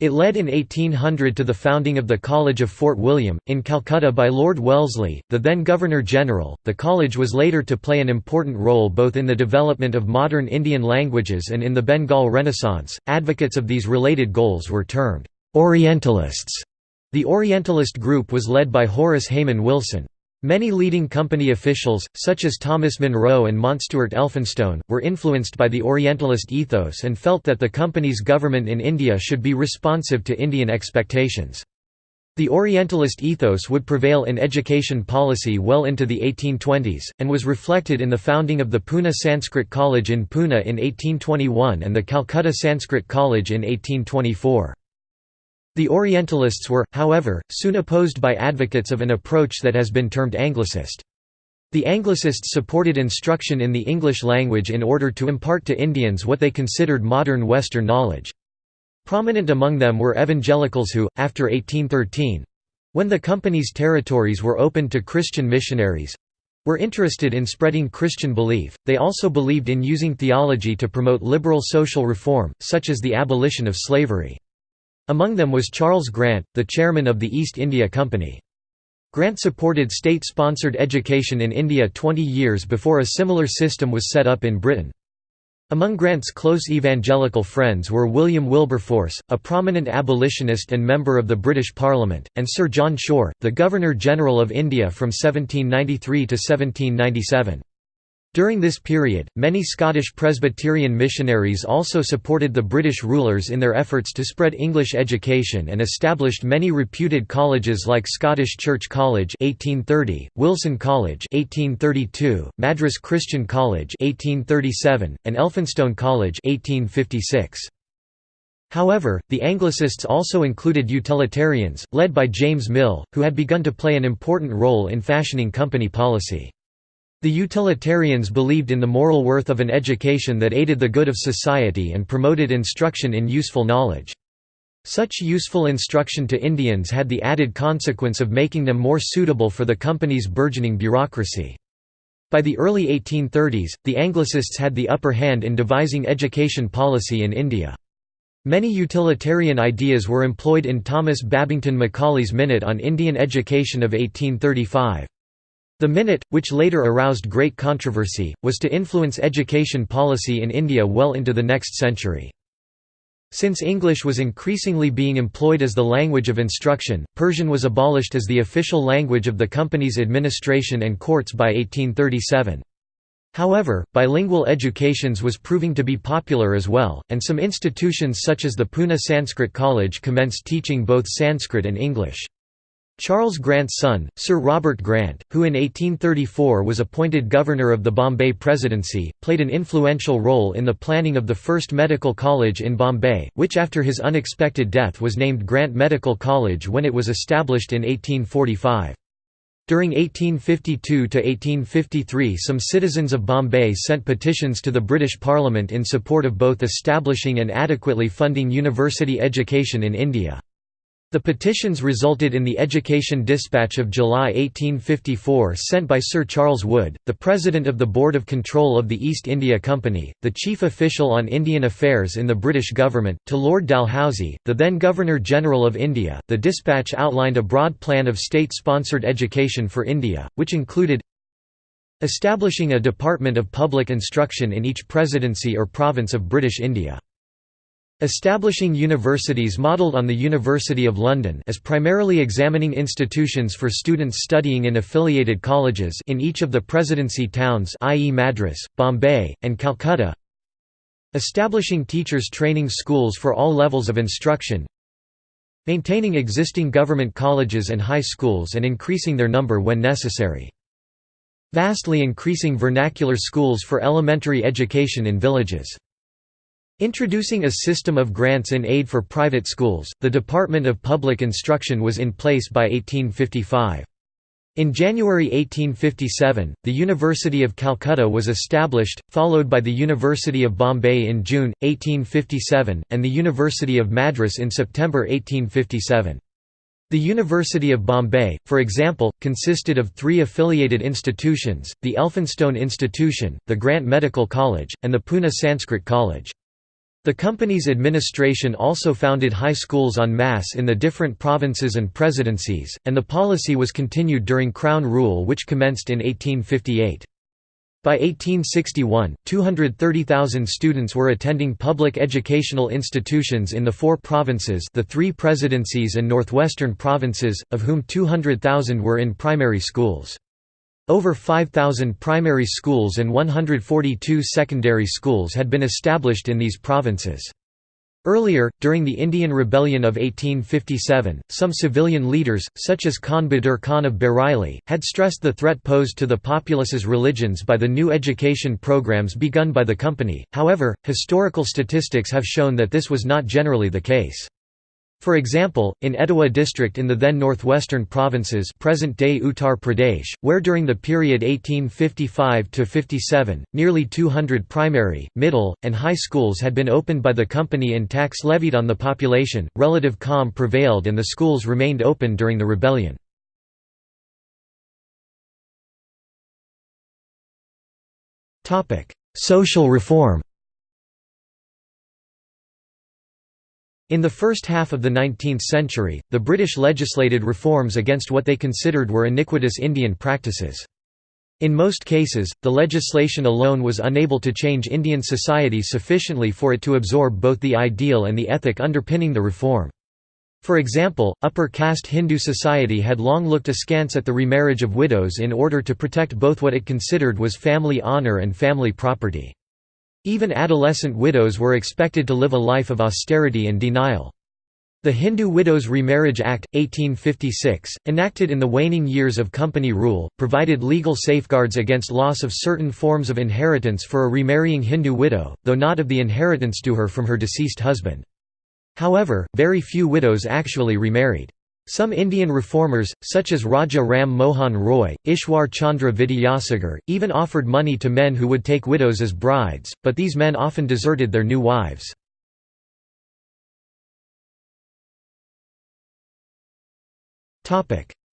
It led in 1800 to the founding of the College of Fort William, in Calcutta by Lord Wellesley, the then Governor General. The college was later to play an important role both in the development of modern Indian languages and in the Bengal Renaissance. Advocates of these related goals were termed Orientalists the Orientalist group was led by Horace Hayman Wilson. Many leading company officials, such as Thomas Munro and Mountstuart Elphinstone, were influenced by the Orientalist ethos and felt that the company's government in India should be responsive to Indian expectations. The Orientalist ethos would prevail in education policy well into the 1820s, and was reflected in the founding of the Pune Sanskrit College in Pune in 1821 and the Calcutta Sanskrit College in 1824. The Orientalists were, however, soon opposed by advocates of an approach that has been termed Anglicist. The Anglicists supported instruction in the English language in order to impart to Indians what they considered modern Western knowledge. Prominent among them were evangelicals who, after 1813—when the company's territories were opened to Christian missionaries—were interested in spreading Christian belief. They also believed in using theology to promote liberal social reform, such as the abolition of slavery. Among them was Charles Grant, the chairman of the East India Company. Grant supported state-sponsored education in India 20 years before a similar system was set up in Britain. Among Grant's close evangelical friends were William Wilberforce, a prominent abolitionist and member of the British Parliament, and Sir John Shore, the Governor-General of India from 1793 to 1797. During this period, many Scottish Presbyterian missionaries also supported the British rulers in their efforts to spread English education and established many reputed colleges like Scottish Church College 1830, Wilson College 1832, Madras Christian College 1837, and Elphinstone College 1856. However, the Anglicists also included utilitarians, led by James Mill, who had begun to play an important role in fashioning company policy. The utilitarians believed in the moral worth of an education that aided the good of society and promoted instruction in useful knowledge. Such useful instruction to Indians had the added consequence of making them more suitable for the company's burgeoning bureaucracy. By the early 1830s, the Anglicists had the upper hand in devising education policy in India. Many utilitarian ideas were employed in Thomas Babington Macaulay's Minute on Indian Education of 1835. The Minute, which later aroused great controversy, was to influence education policy in India well into the next century. Since English was increasingly being employed as the language of instruction, Persian was abolished as the official language of the company's administration and courts by 1837. However, bilingual educations was proving to be popular as well, and some institutions such as the Pune Sanskrit College commenced teaching both Sanskrit and English. Charles Grant's son, Sir Robert Grant, who in 1834 was appointed governor of the Bombay Presidency, played an influential role in the planning of the first medical college in Bombay, which after his unexpected death was named Grant Medical College when it was established in 1845. During 1852–1853 some citizens of Bombay sent petitions to the British Parliament in support of both establishing and adequately funding university education in India. The petitions resulted in the Education Dispatch of July 1854 sent by Sir Charles Wood, the President of the Board of Control of the East India Company, the chief official on Indian affairs in the British government, to Lord Dalhousie, the then Governor-General of India. The dispatch outlined a broad plan of state-sponsored education for India, which included establishing a Department of Public Instruction in each presidency or province of British India Establishing universities modelled on the University of London as primarily examining institutions for students studying in affiliated colleges in each of the presidency towns i.e. Madras, Bombay, and Calcutta Establishing teachers training schools for all levels of instruction Maintaining existing government colleges and high schools and increasing their number when necessary. Vastly increasing vernacular schools for elementary education in villages. Introducing a system of grants in aid for private schools, the Department of Public Instruction was in place by 1855. In January 1857, the University of Calcutta was established, followed by the University of Bombay in June, 1857, and the University of Madras in September 1857. The University of Bombay, for example, consisted of three affiliated institutions, the Elphinstone Institution, the Grant Medical College, and the Pune Sanskrit College. The company's administration also founded high schools en masse in the different provinces and presidencies, and the policy was continued during Crown rule which commenced in 1858. By 1861, 230,000 students were attending public educational institutions in the four provinces the three presidencies and northwestern provinces, of whom 200,000 were in primary schools. Over 5,000 primary schools and 142 secondary schools had been established in these provinces. Earlier, during the Indian Rebellion of 1857, some civilian leaders, such as Khan Bahadur Khan of Bareilly, had stressed the threat posed to the populace's religions by the new education programs begun by the company, however, historical statistics have shown that this was not generally the case. For example, in Etawah district in the then northwestern provinces present-day Uttar Pradesh, where during the period 1855–57, nearly 200 primary, middle, and high schools had been opened by the company and tax levied on the population, relative calm prevailed and the schools remained open during the rebellion. Social reform In the first half of the 19th century, the British legislated reforms against what they considered were iniquitous Indian practices. In most cases, the legislation alone was unable to change Indian society sufficiently for it to absorb both the ideal and the ethic underpinning the reform. For example, upper caste Hindu society had long looked askance at the remarriage of widows in order to protect both what it considered was family honor and family property. Even adolescent widows were expected to live a life of austerity and denial. The Hindu Widows Remarriage Act, 1856, enacted in the waning years of company rule, provided legal safeguards against loss of certain forms of inheritance for a remarrying Hindu widow, though not of the inheritance to her from her deceased husband. However, very few widows actually remarried. Some Indian reformers, such as Raja Ram Mohan Roy, Ishwar Chandra Vidyasagar, even offered money to men who would take widows as brides, but these men often deserted their new wives.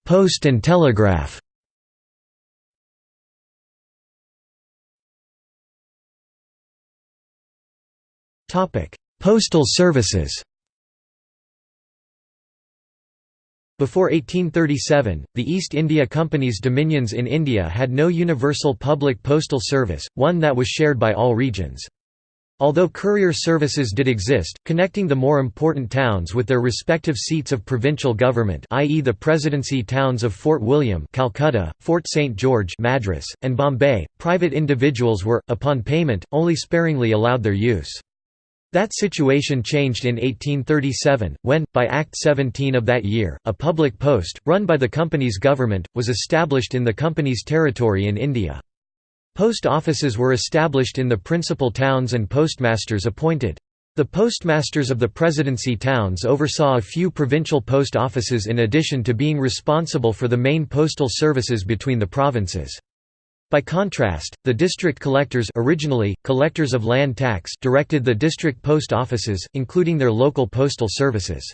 Post and telegraph Postal services Before 1837, the East India Company's dominions in India had no universal public postal service, one that was shared by all regions. Although courier services did exist, connecting the more important towns with their respective seats of provincial government i.e. the presidency towns of Fort William Calcutta, Fort St. George Madras, and Bombay, private individuals were, upon payment, only sparingly allowed their use. That situation changed in 1837, when, by Act 17 of that year, a public post, run by the company's government, was established in the company's territory in India. Post offices were established in the principal towns and postmasters appointed. The postmasters of the presidency towns oversaw a few provincial post offices in addition to being responsible for the main postal services between the provinces. By contrast, the district collectors originally, collectors of land tax directed the district post offices, including their local postal services.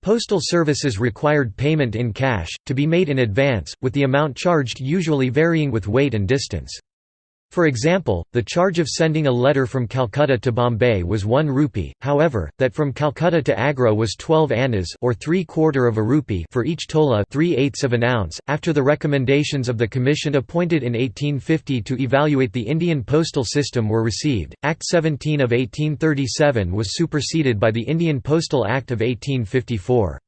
Postal services required payment in cash, to be made in advance, with the amount charged usually varying with weight and distance. For example, the charge of sending a letter from Calcutta to Bombay was 1 rupee, however, that from Calcutta to Agra was 12 annas or 3 quarter of a rupee for each tola 3 eighths of an ounce. After the recommendations of the commission appointed in 1850 to evaluate the Indian postal system were received, Act 17 of 1837 was superseded by the Indian Postal Act of 1854.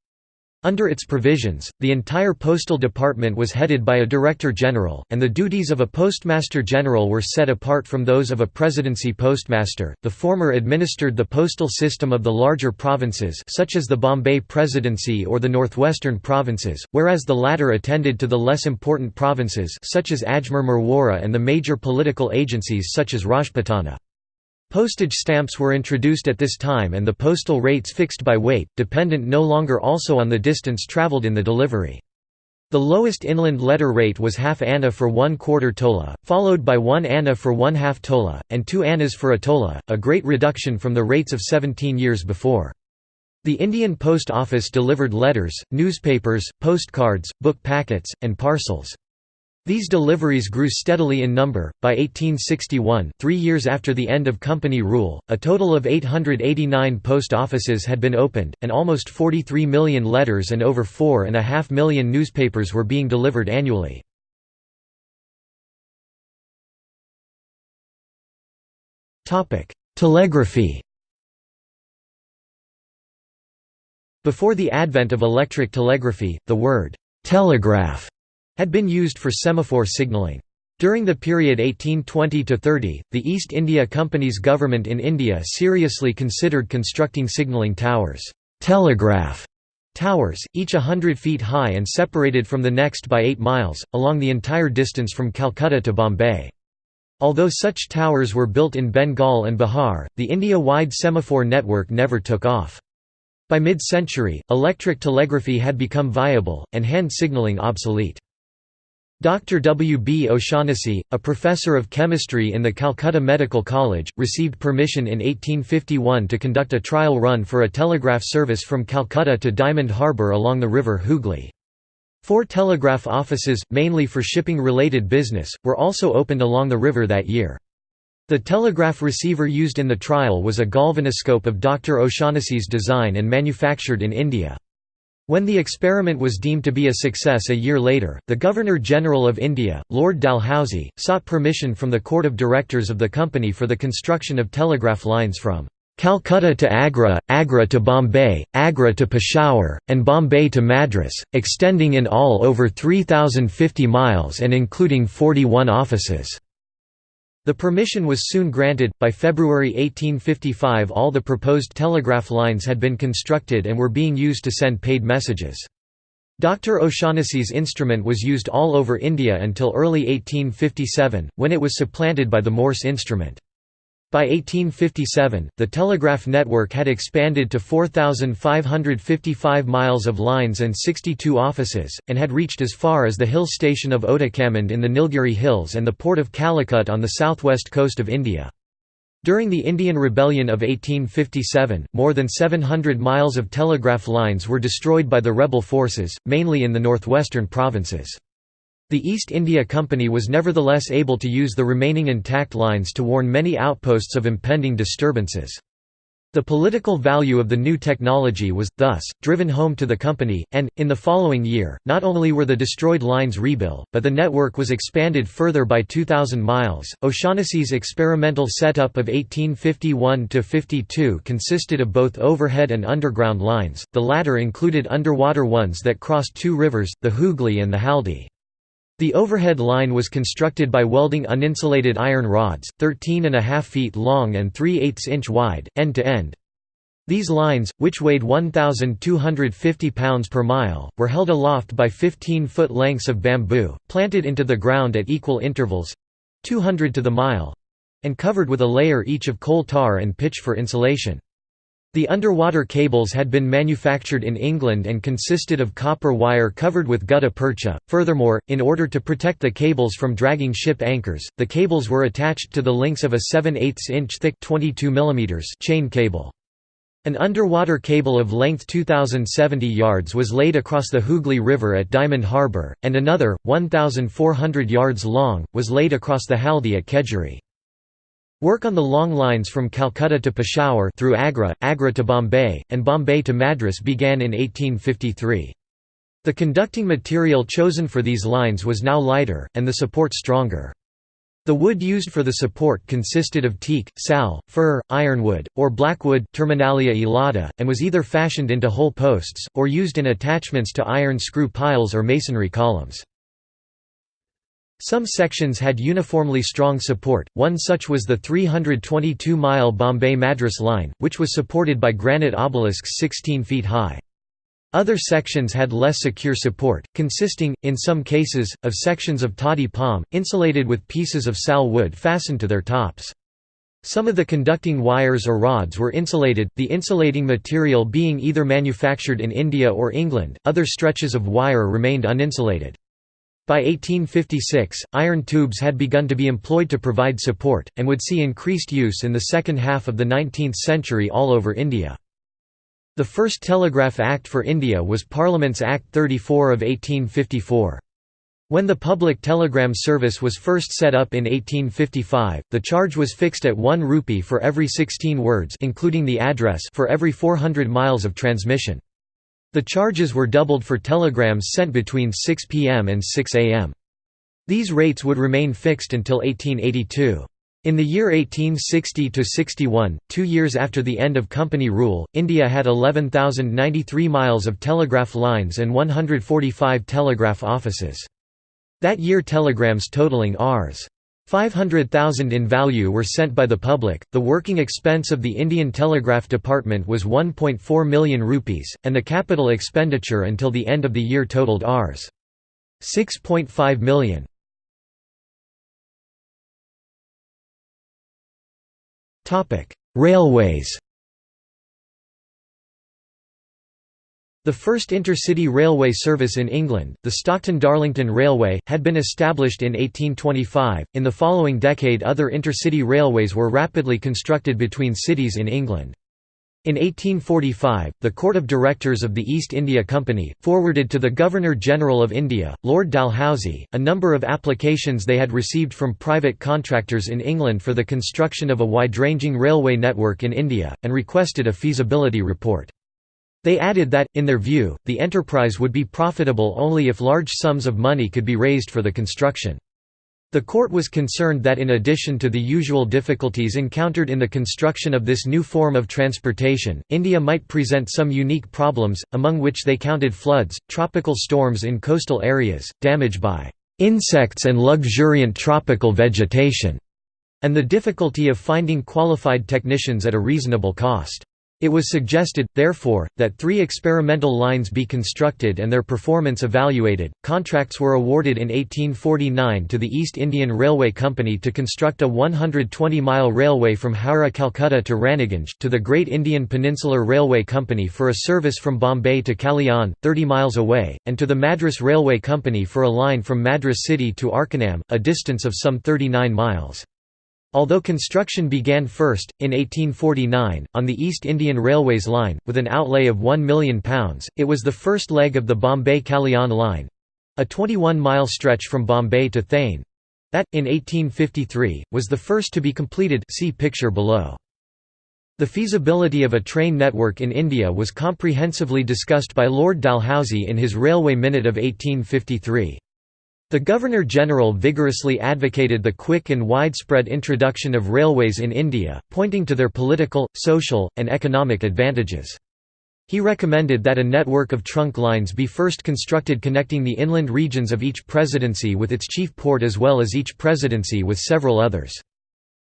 Under its provisions, the entire postal department was headed by a director general, and the duties of a postmaster general were set apart from those of a presidency postmaster. The former administered the postal system of the larger provinces, such as the Bombay Presidency or the northwestern provinces, whereas the latter attended to the less important provinces, such as Ajmer Merwara, and the major political agencies such as Rajputana. Postage stamps were introduced at this time and the postal rates fixed by weight, dependent no longer also on the distance travelled in the delivery. The lowest inland letter rate was half anna for one quarter tola, followed by one anna for one half tola, and two annas for a tola, a great reduction from the rates of 17 years before. The Indian Post Office delivered letters, newspapers, postcards, book packets, and parcels. These deliveries grew steadily in number. By 1861, three years after the end of company rule, a total of 889 post offices had been opened, and almost 43 million letters and over 4.5 million newspapers were being delivered annually. Telegraphy Before the advent of electric telegraphy, the word «telegraph» had been used for semaphore signaling. During the period 1820–30, the East India Company's government in India seriously considered constructing signalling towers telegraph towers, each hundred feet high and separated from the next by eight miles, along the entire distance from Calcutta to Bombay. Although such towers were built in Bengal and Bihar, the India-wide semaphore network never took off. By mid-century, electric telegraphy had become viable, and hand signalling obsolete. Dr. W. B. O'Shaughnessy, a professor of chemistry in the Calcutta Medical College, received permission in 1851 to conduct a trial run for a telegraph service from Calcutta to Diamond Harbour along the river Hooghly. Four telegraph offices, mainly for shipping-related business, were also opened along the river that year. The telegraph receiver used in the trial was a galvanoscope of Dr. O'Shaughnessy's design and manufactured in India. When the experiment was deemed to be a success a year later, the Governor-General of India, Lord Dalhousie, sought permission from the Court of Directors of the company for the construction of telegraph lines from Calcutta to Agra, Agra to Bombay, Agra to Peshawar, and Bombay to Madras, extending in all over 3,050 miles and including 41 offices. The permission was soon granted. By February 1855, all the proposed telegraph lines had been constructed and were being used to send paid messages. Dr. O'Shaughnessy's instrument was used all over India until early 1857, when it was supplanted by the Morse instrument. By 1857, the telegraph network had expanded to 4,555 miles of lines and 62 offices, and had reached as far as the hill station of Otakam in the Nilgiri Hills and the port of Calicut on the southwest coast of India. During the Indian Rebellion of 1857, more than 700 miles of telegraph lines were destroyed by the rebel forces, mainly in the northwestern provinces. The East India Company was nevertheless able to use the remaining intact lines to warn many outposts of impending disturbances. The political value of the new technology was, thus, driven home to the company, and, in the following year, not only were the destroyed lines rebuilt, but the network was expanded further by 2,000 miles. O'Shaughnessy's experimental setup of 1851 52 consisted of both overhead and underground lines, the latter included underwater ones that crossed two rivers, the Hooghly and the Haldi. The overhead line was constructed by welding uninsulated iron rods, 13.5 feet long and 3 8 inch wide, end to end. These lines, which weighed 1,250 pounds per mile, were held aloft by 15-foot lengths of bamboo, planted into the ground at equal intervals—200 to the mile—and covered with a layer each of coal tar and pitch for insulation. The underwater cables had been manufactured in England and consisted of copper wire covered with gutta percha. Furthermore, in order to protect the cables from dragging ship anchors, the cables were attached to the links of a 7 8 inch thick 22 mm chain cable. An underwater cable of length 2,070 yards was laid across the Hooghly River at Diamond Harbour, and another, 1,400 yards long, was laid across the Haldi at Kedjeri. Work on the long lines from Calcutta to Peshawar through Agra, Agra to Bombay, and Bombay to Madras began in 1853. The conducting material chosen for these lines was now lighter, and the support stronger. The wood used for the support consisted of teak, sal, fir, ironwood, or blackwood terminalia elata, and was either fashioned into whole posts, or used in attachments to iron screw piles or masonry columns. Some sections had uniformly strong support, one such was the 322-mile Bombay-Madras line, which was supported by granite obelisks 16 feet high. Other sections had less secure support, consisting, in some cases, of sections of toddy palm, insulated with pieces of sal wood fastened to their tops. Some of the conducting wires or rods were insulated, the insulating material being either manufactured in India or England, other stretches of wire remained uninsulated. By 1856, iron tubes had begun to be employed to provide support, and would see increased use in the second half of the 19th century all over India. The first Telegraph Act for India was Parliament's Act 34 of 1854. When the public telegram service was first set up in 1855, the charge was fixed at 1 rupee for every 16 words including the address for every 400 miles of transmission. The charges were doubled for telegrams sent between 6 p.m. and 6 a.m. These rates would remain fixed until 1882. In the year 1860–61, two years after the end of company rule, India had 11,093 miles of telegraph lines and 145 telegraph offices. That year telegrams totaling Rs. 500,000 in value were sent by the public. The working expense of the Indian Telegraph Department was 1.4 million rupees, and the capital expenditure until the end of the year totaled Rs. 6.5 million. Topic: Railways. The first intercity railway service in England, the Stockton-Darlington Railway, had been established in 1825. In the following decade, other intercity railways were rapidly constructed between cities in England. In 1845, the Court of Directors of the East India Company, forwarded to the Governor-General of India, Lord Dalhousie, a number of applications they had received from private contractors in England for the construction of a wide-ranging railway network in India, and requested a feasibility report. They added that, in their view, the enterprise would be profitable only if large sums of money could be raised for the construction. The court was concerned that in addition to the usual difficulties encountered in the construction of this new form of transportation, India might present some unique problems, among which they counted floods, tropical storms in coastal areas, damage by insects and luxuriant tropical vegetation, and the difficulty of finding qualified technicians at a reasonable cost. It was suggested, therefore, that three experimental lines be constructed and their performance evaluated. Contracts were awarded in 1849 to the East Indian Railway Company to construct a 120 mile railway from Howrah, Calcutta to Raniganj, to the Great Indian Peninsular Railway Company for a service from Bombay to Kalyan, 30 miles away, and to the Madras Railway Company for a line from Madras city to Arkonam, a distance of some 39 miles. Although construction began first, in 1849, on the East Indian Railways line, with an outlay of £1 million, it was the first leg of the Bombay-Kalyan line—a 21-mile stretch from Bombay to Thane, that, in 1853, was the first to be completed see picture below. The feasibility of a train network in India was comprehensively discussed by Lord Dalhousie in his Railway Minute of 1853. The Governor-General vigorously advocated the quick and widespread introduction of railways in India, pointing to their political, social, and economic advantages. He recommended that a network of trunk lines be first constructed connecting the inland regions of each presidency with its chief port as well as each presidency with several others.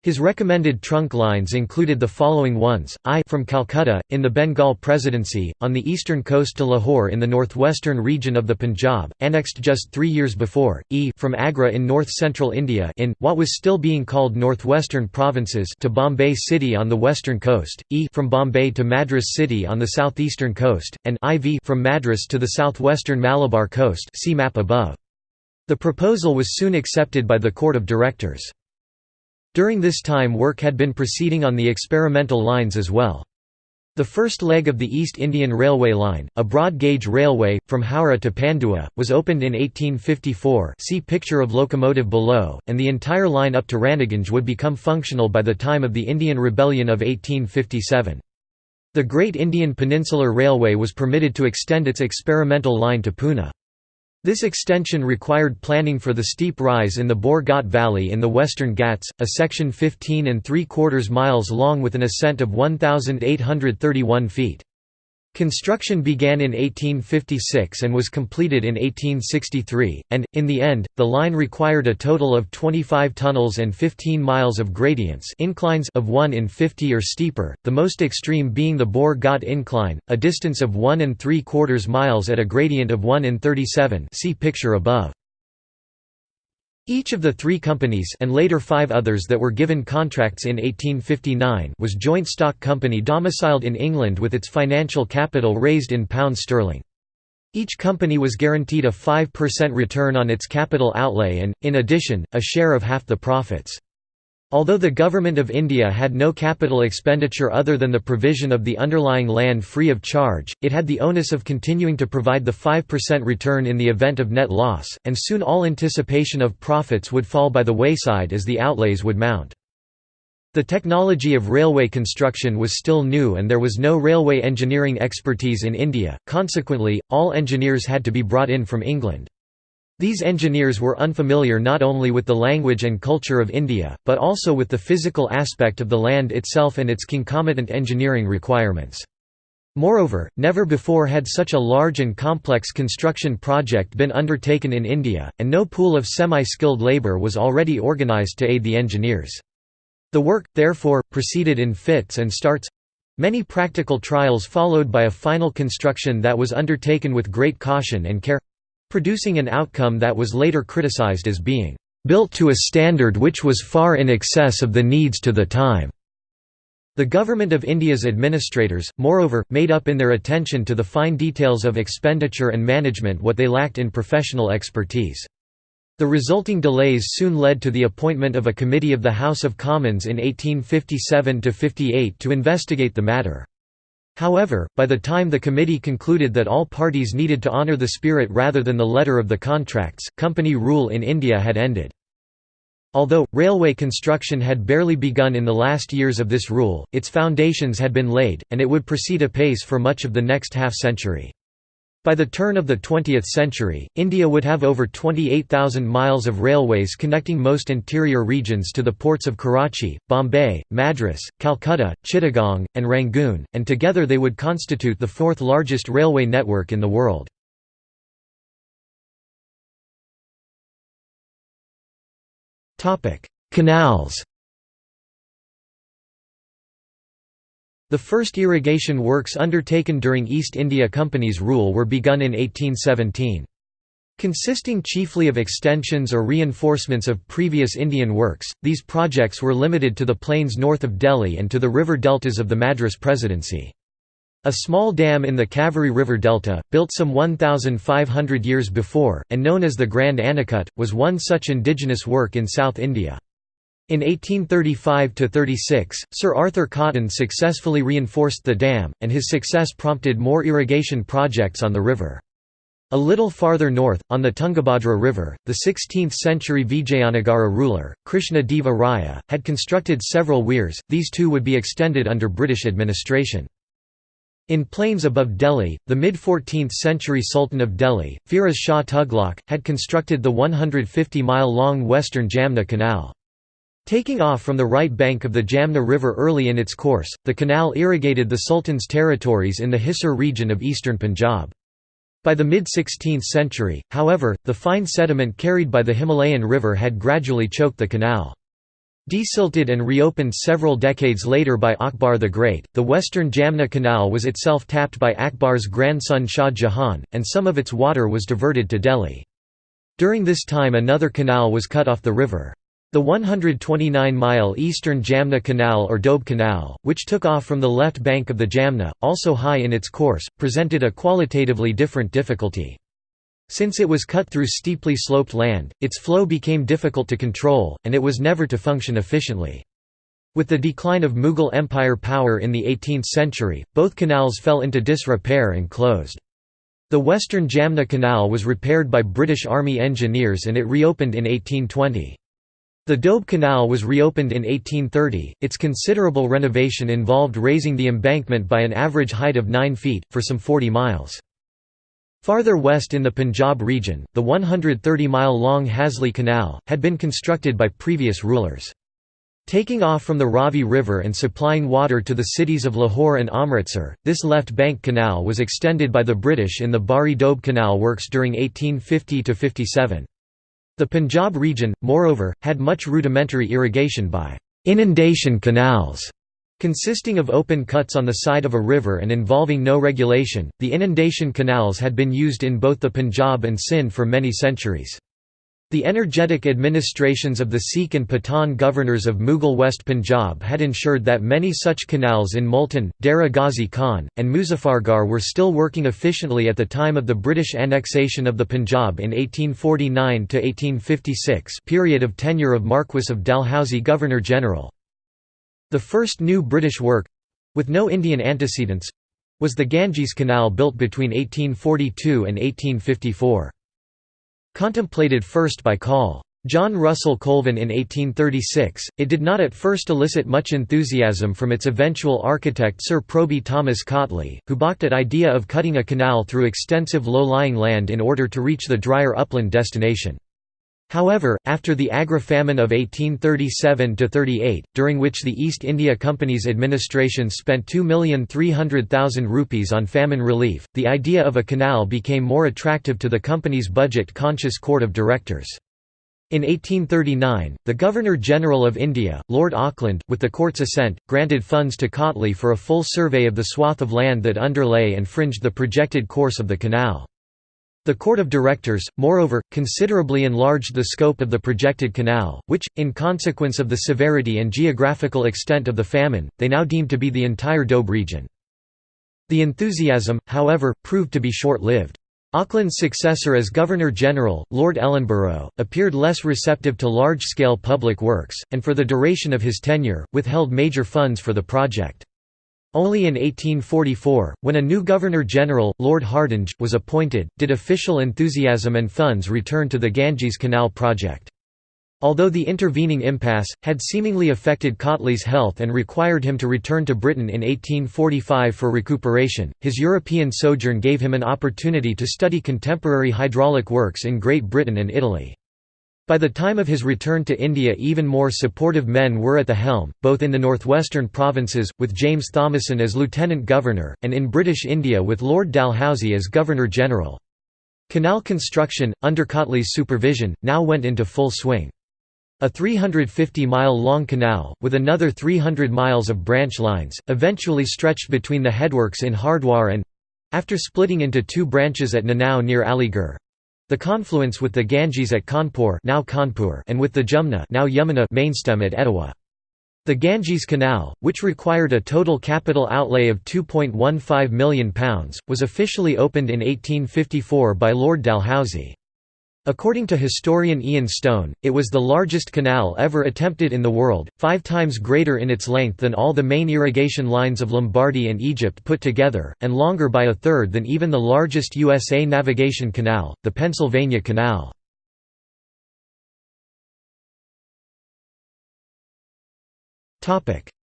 His recommended trunk lines included the following ones, I from Calcutta, in the Bengal Presidency, on the eastern coast to Lahore in the northwestern region of the Punjab, annexed just three years before, E from Agra in north-central India in, what was still being called northwestern provinces to Bombay City on the western coast, E from Bombay to Madras City on the southeastern coast, and IV from Madras to the southwestern Malabar coast see map above. The proposal was soon accepted by the Court of Directors. During this time work had been proceeding on the experimental lines as well. The first leg of the East Indian Railway line, a broad-gauge railway, from Howrah to Pandua, was opened in 1854 see picture of locomotive below, and the entire line up to Raniganj would become functional by the time of the Indian Rebellion of 1857. The Great Indian Peninsular Railway was permitted to extend its experimental line to Pune. This extension required planning for the steep rise in the Bore Ghat Valley in the Western Ghats, a section 15 and 3 quarters miles long with an ascent of 1,831 feet. Construction began in 1856 and was completed in 1863, and, in the end, the line required a total of 25 tunnels and 15 miles of gradients inclines of 1 in 50 or steeper, the most extreme being the Bore Ghat incline, a distance of 1 and 3 quarters miles at a gradient of 1 in 37 see picture above. Each of the three companies and later five others that were given contracts in 1859 was joint stock company domiciled in England with its financial capital raised in pounds sterling. Each company was guaranteed a 5% return on its capital outlay and, in addition, a share of half the profits. Although the Government of India had no capital expenditure other than the provision of the underlying land free of charge, it had the onus of continuing to provide the 5% return in the event of net loss, and soon all anticipation of profits would fall by the wayside as the outlays would mount. The technology of railway construction was still new and there was no railway engineering expertise in India, consequently, all engineers had to be brought in from England. These engineers were unfamiliar not only with the language and culture of India, but also with the physical aspect of the land itself and its concomitant engineering requirements. Moreover, never before had such a large and complex construction project been undertaken in India, and no pool of semi-skilled labour was already organised to aid the engineers. The work, therefore, proceeded in fits and starts—many practical trials followed by a final construction that was undertaken with great caution and care producing an outcome that was later criticized as being built to a standard which was far in excess of the needs to the time. The Government of India's administrators, moreover, made up in their attention to the fine details of expenditure and management what they lacked in professional expertise. The resulting delays soon led to the appointment of a committee of the House of Commons in 1857–58 to investigate the matter. However, by the time the committee concluded that all parties needed to honour the spirit rather than the letter of the contracts, company rule in India had ended. Although, railway construction had barely begun in the last years of this rule, its foundations had been laid, and it would proceed apace for much of the next half-century. By the turn of the 20th century, India would have over 28,000 miles of railways connecting most interior regions to the ports of Karachi, Bombay, Madras, Calcutta, Chittagong, and Rangoon, and together they would constitute the fourth largest railway network in the world. Canals The first irrigation works undertaken during East India Company's rule were begun in 1817. Consisting chiefly of extensions or reinforcements of previous Indian works, these projects were limited to the plains north of Delhi and to the river deltas of the Madras Presidency. A small dam in the Kaveri River Delta, built some 1,500 years before, and known as the Grand Anicut, was one such indigenous work in South India. In 1835–36, Sir Arthur Cotton successfully reinforced the dam, and his success prompted more irrigation projects on the river. A little farther north, on the Tungabhadra River, the 16th-century Vijayanagara ruler, Krishna Deva Raya, had constructed several weirs, these too would be extended under British administration. In plains above Delhi, the mid-14th century Sultan of Delhi, Firoz Shah Tughlaq, had constructed the 150-mile-long western Jumna Canal. Taking off from the right bank of the Jumna River early in its course, the canal irrigated the Sultan's territories in the Hisar region of eastern Punjab. By the mid-16th century, however, the fine sediment carried by the Himalayan river had gradually choked the canal. Desilted and reopened several decades later by Akbar the Great, the western Jumna Canal was itself tapped by Akbar's grandson Shah Jahan, and some of its water was diverted to Delhi. During this time another canal was cut off the river. The 129-mile eastern Jumna Canal or Doab Canal, which took off from the left bank of the Jumna, also high in its course, presented a qualitatively different difficulty. Since it was cut through steeply sloped land, its flow became difficult to control, and it was never to function efficiently. With the decline of Mughal Empire power in the 18th century, both canals fell into disrepair and closed. The western Jumna Canal was repaired by British Army engineers and it reopened in 1820. The Doab Canal was reopened in 1830. Its considerable renovation involved raising the embankment by an average height of 9 feet, for some 40 miles. Farther west in the Punjab region, the 130-mile-long Hasli Canal, had been constructed by previous rulers. Taking off from the Ravi River and supplying water to the cities of Lahore and Amritsar, this left bank canal was extended by the British in the Bari Doab Canal works during 1850–57. The Punjab region, moreover, had much rudimentary irrigation by «inundation canals» consisting of open cuts on the side of a river and involving no regulation. The inundation canals had been used in both the Punjab and Sindh for many centuries. The energetic administrations of the Sikh and Pathan governors of Mughal West Punjab had ensured that many such canals in Multan, Dera Ghazi Khan, and Muzaffargarh were still working efficiently at the time of the British annexation of the Punjab in 1849–1856 period of tenure of Marquess of Dalhousie Governor-General. The first new British work—with no Indian antecedents—was the Ganges Canal built between 1842 and 1854. Contemplated first by Col. John Russell Colvin in 1836, it did not at first elicit much enthusiasm from its eventual architect Sir Proby Thomas Cautley, who balked at idea of cutting a canal through extensive low-lying land in order to reach the drier upland destination. However, after the Agra-famine of 1837–38, during which the East India Company's administration spent 2,300,000 rupees on famine relief, the idea of a canal became more attractive to the company's budget-conscious court of directors. In 1839, the Governor-General of India, Lord Auckland, with the court's assent, granted funds to Cautley for a full survey of the swath of land that underlay and fringed the projected course of the canal. The Court of Directors, moreover, considerably enlarged the scope of the projected canal, which, in consequence of the severity and geographical extent of the famine, they now deemed to be the entire Doab region. The enthusiasm, however, proved to be short-lived. Auckland's successor as Governor-General, Lord Ellenborough, appeared less receptive to large-scale public works, and for the duration of his tenure, withheld major funds for the project. Only in 1844, when a new Governor-General, Lord Hardinge, was appointed, did official enthusiasm and funds return to the Ganges Canal project. Although the intervening impasse, had seemingly affected Cautley's health and required him to return to Britain in 1845 for recuperation, his European sojourn gave him an opportunity to study contemporary hydraulic works in Great Britain and Italy. By the time of his return to India even more supportive men were at the helm, both in the northwestern provinces, with James Thomason as Lieutenant Governor, and in British India with Lord Dalhousie as Governor-General. Canal construction, under Cautley's supervision, now went into full swing. A 350-mile-long canal, with another 300 miles of branch lines, eventually stretched between the headworks in Hardwar and—after splitting into two branches at Nanao near Aligarh—the confluence with the Ganges at Kanpur, now Kanpur and with the Jumna now Yamuna mainstem at Etawah. The Ganges Canal, which required a total capital outlay of £2.15 million, was officially opened in 1854 by Lord Dalhousie. According to historian Ian Stone, it was the largest canal ever attempted in the world, five times greater in its length than all the main irrigation lines of Lombardy and Egypt put together, and longer by a third than even the largest USA navigation canal, the Pennsylvania Canal.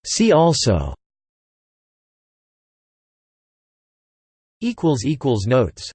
See also Notes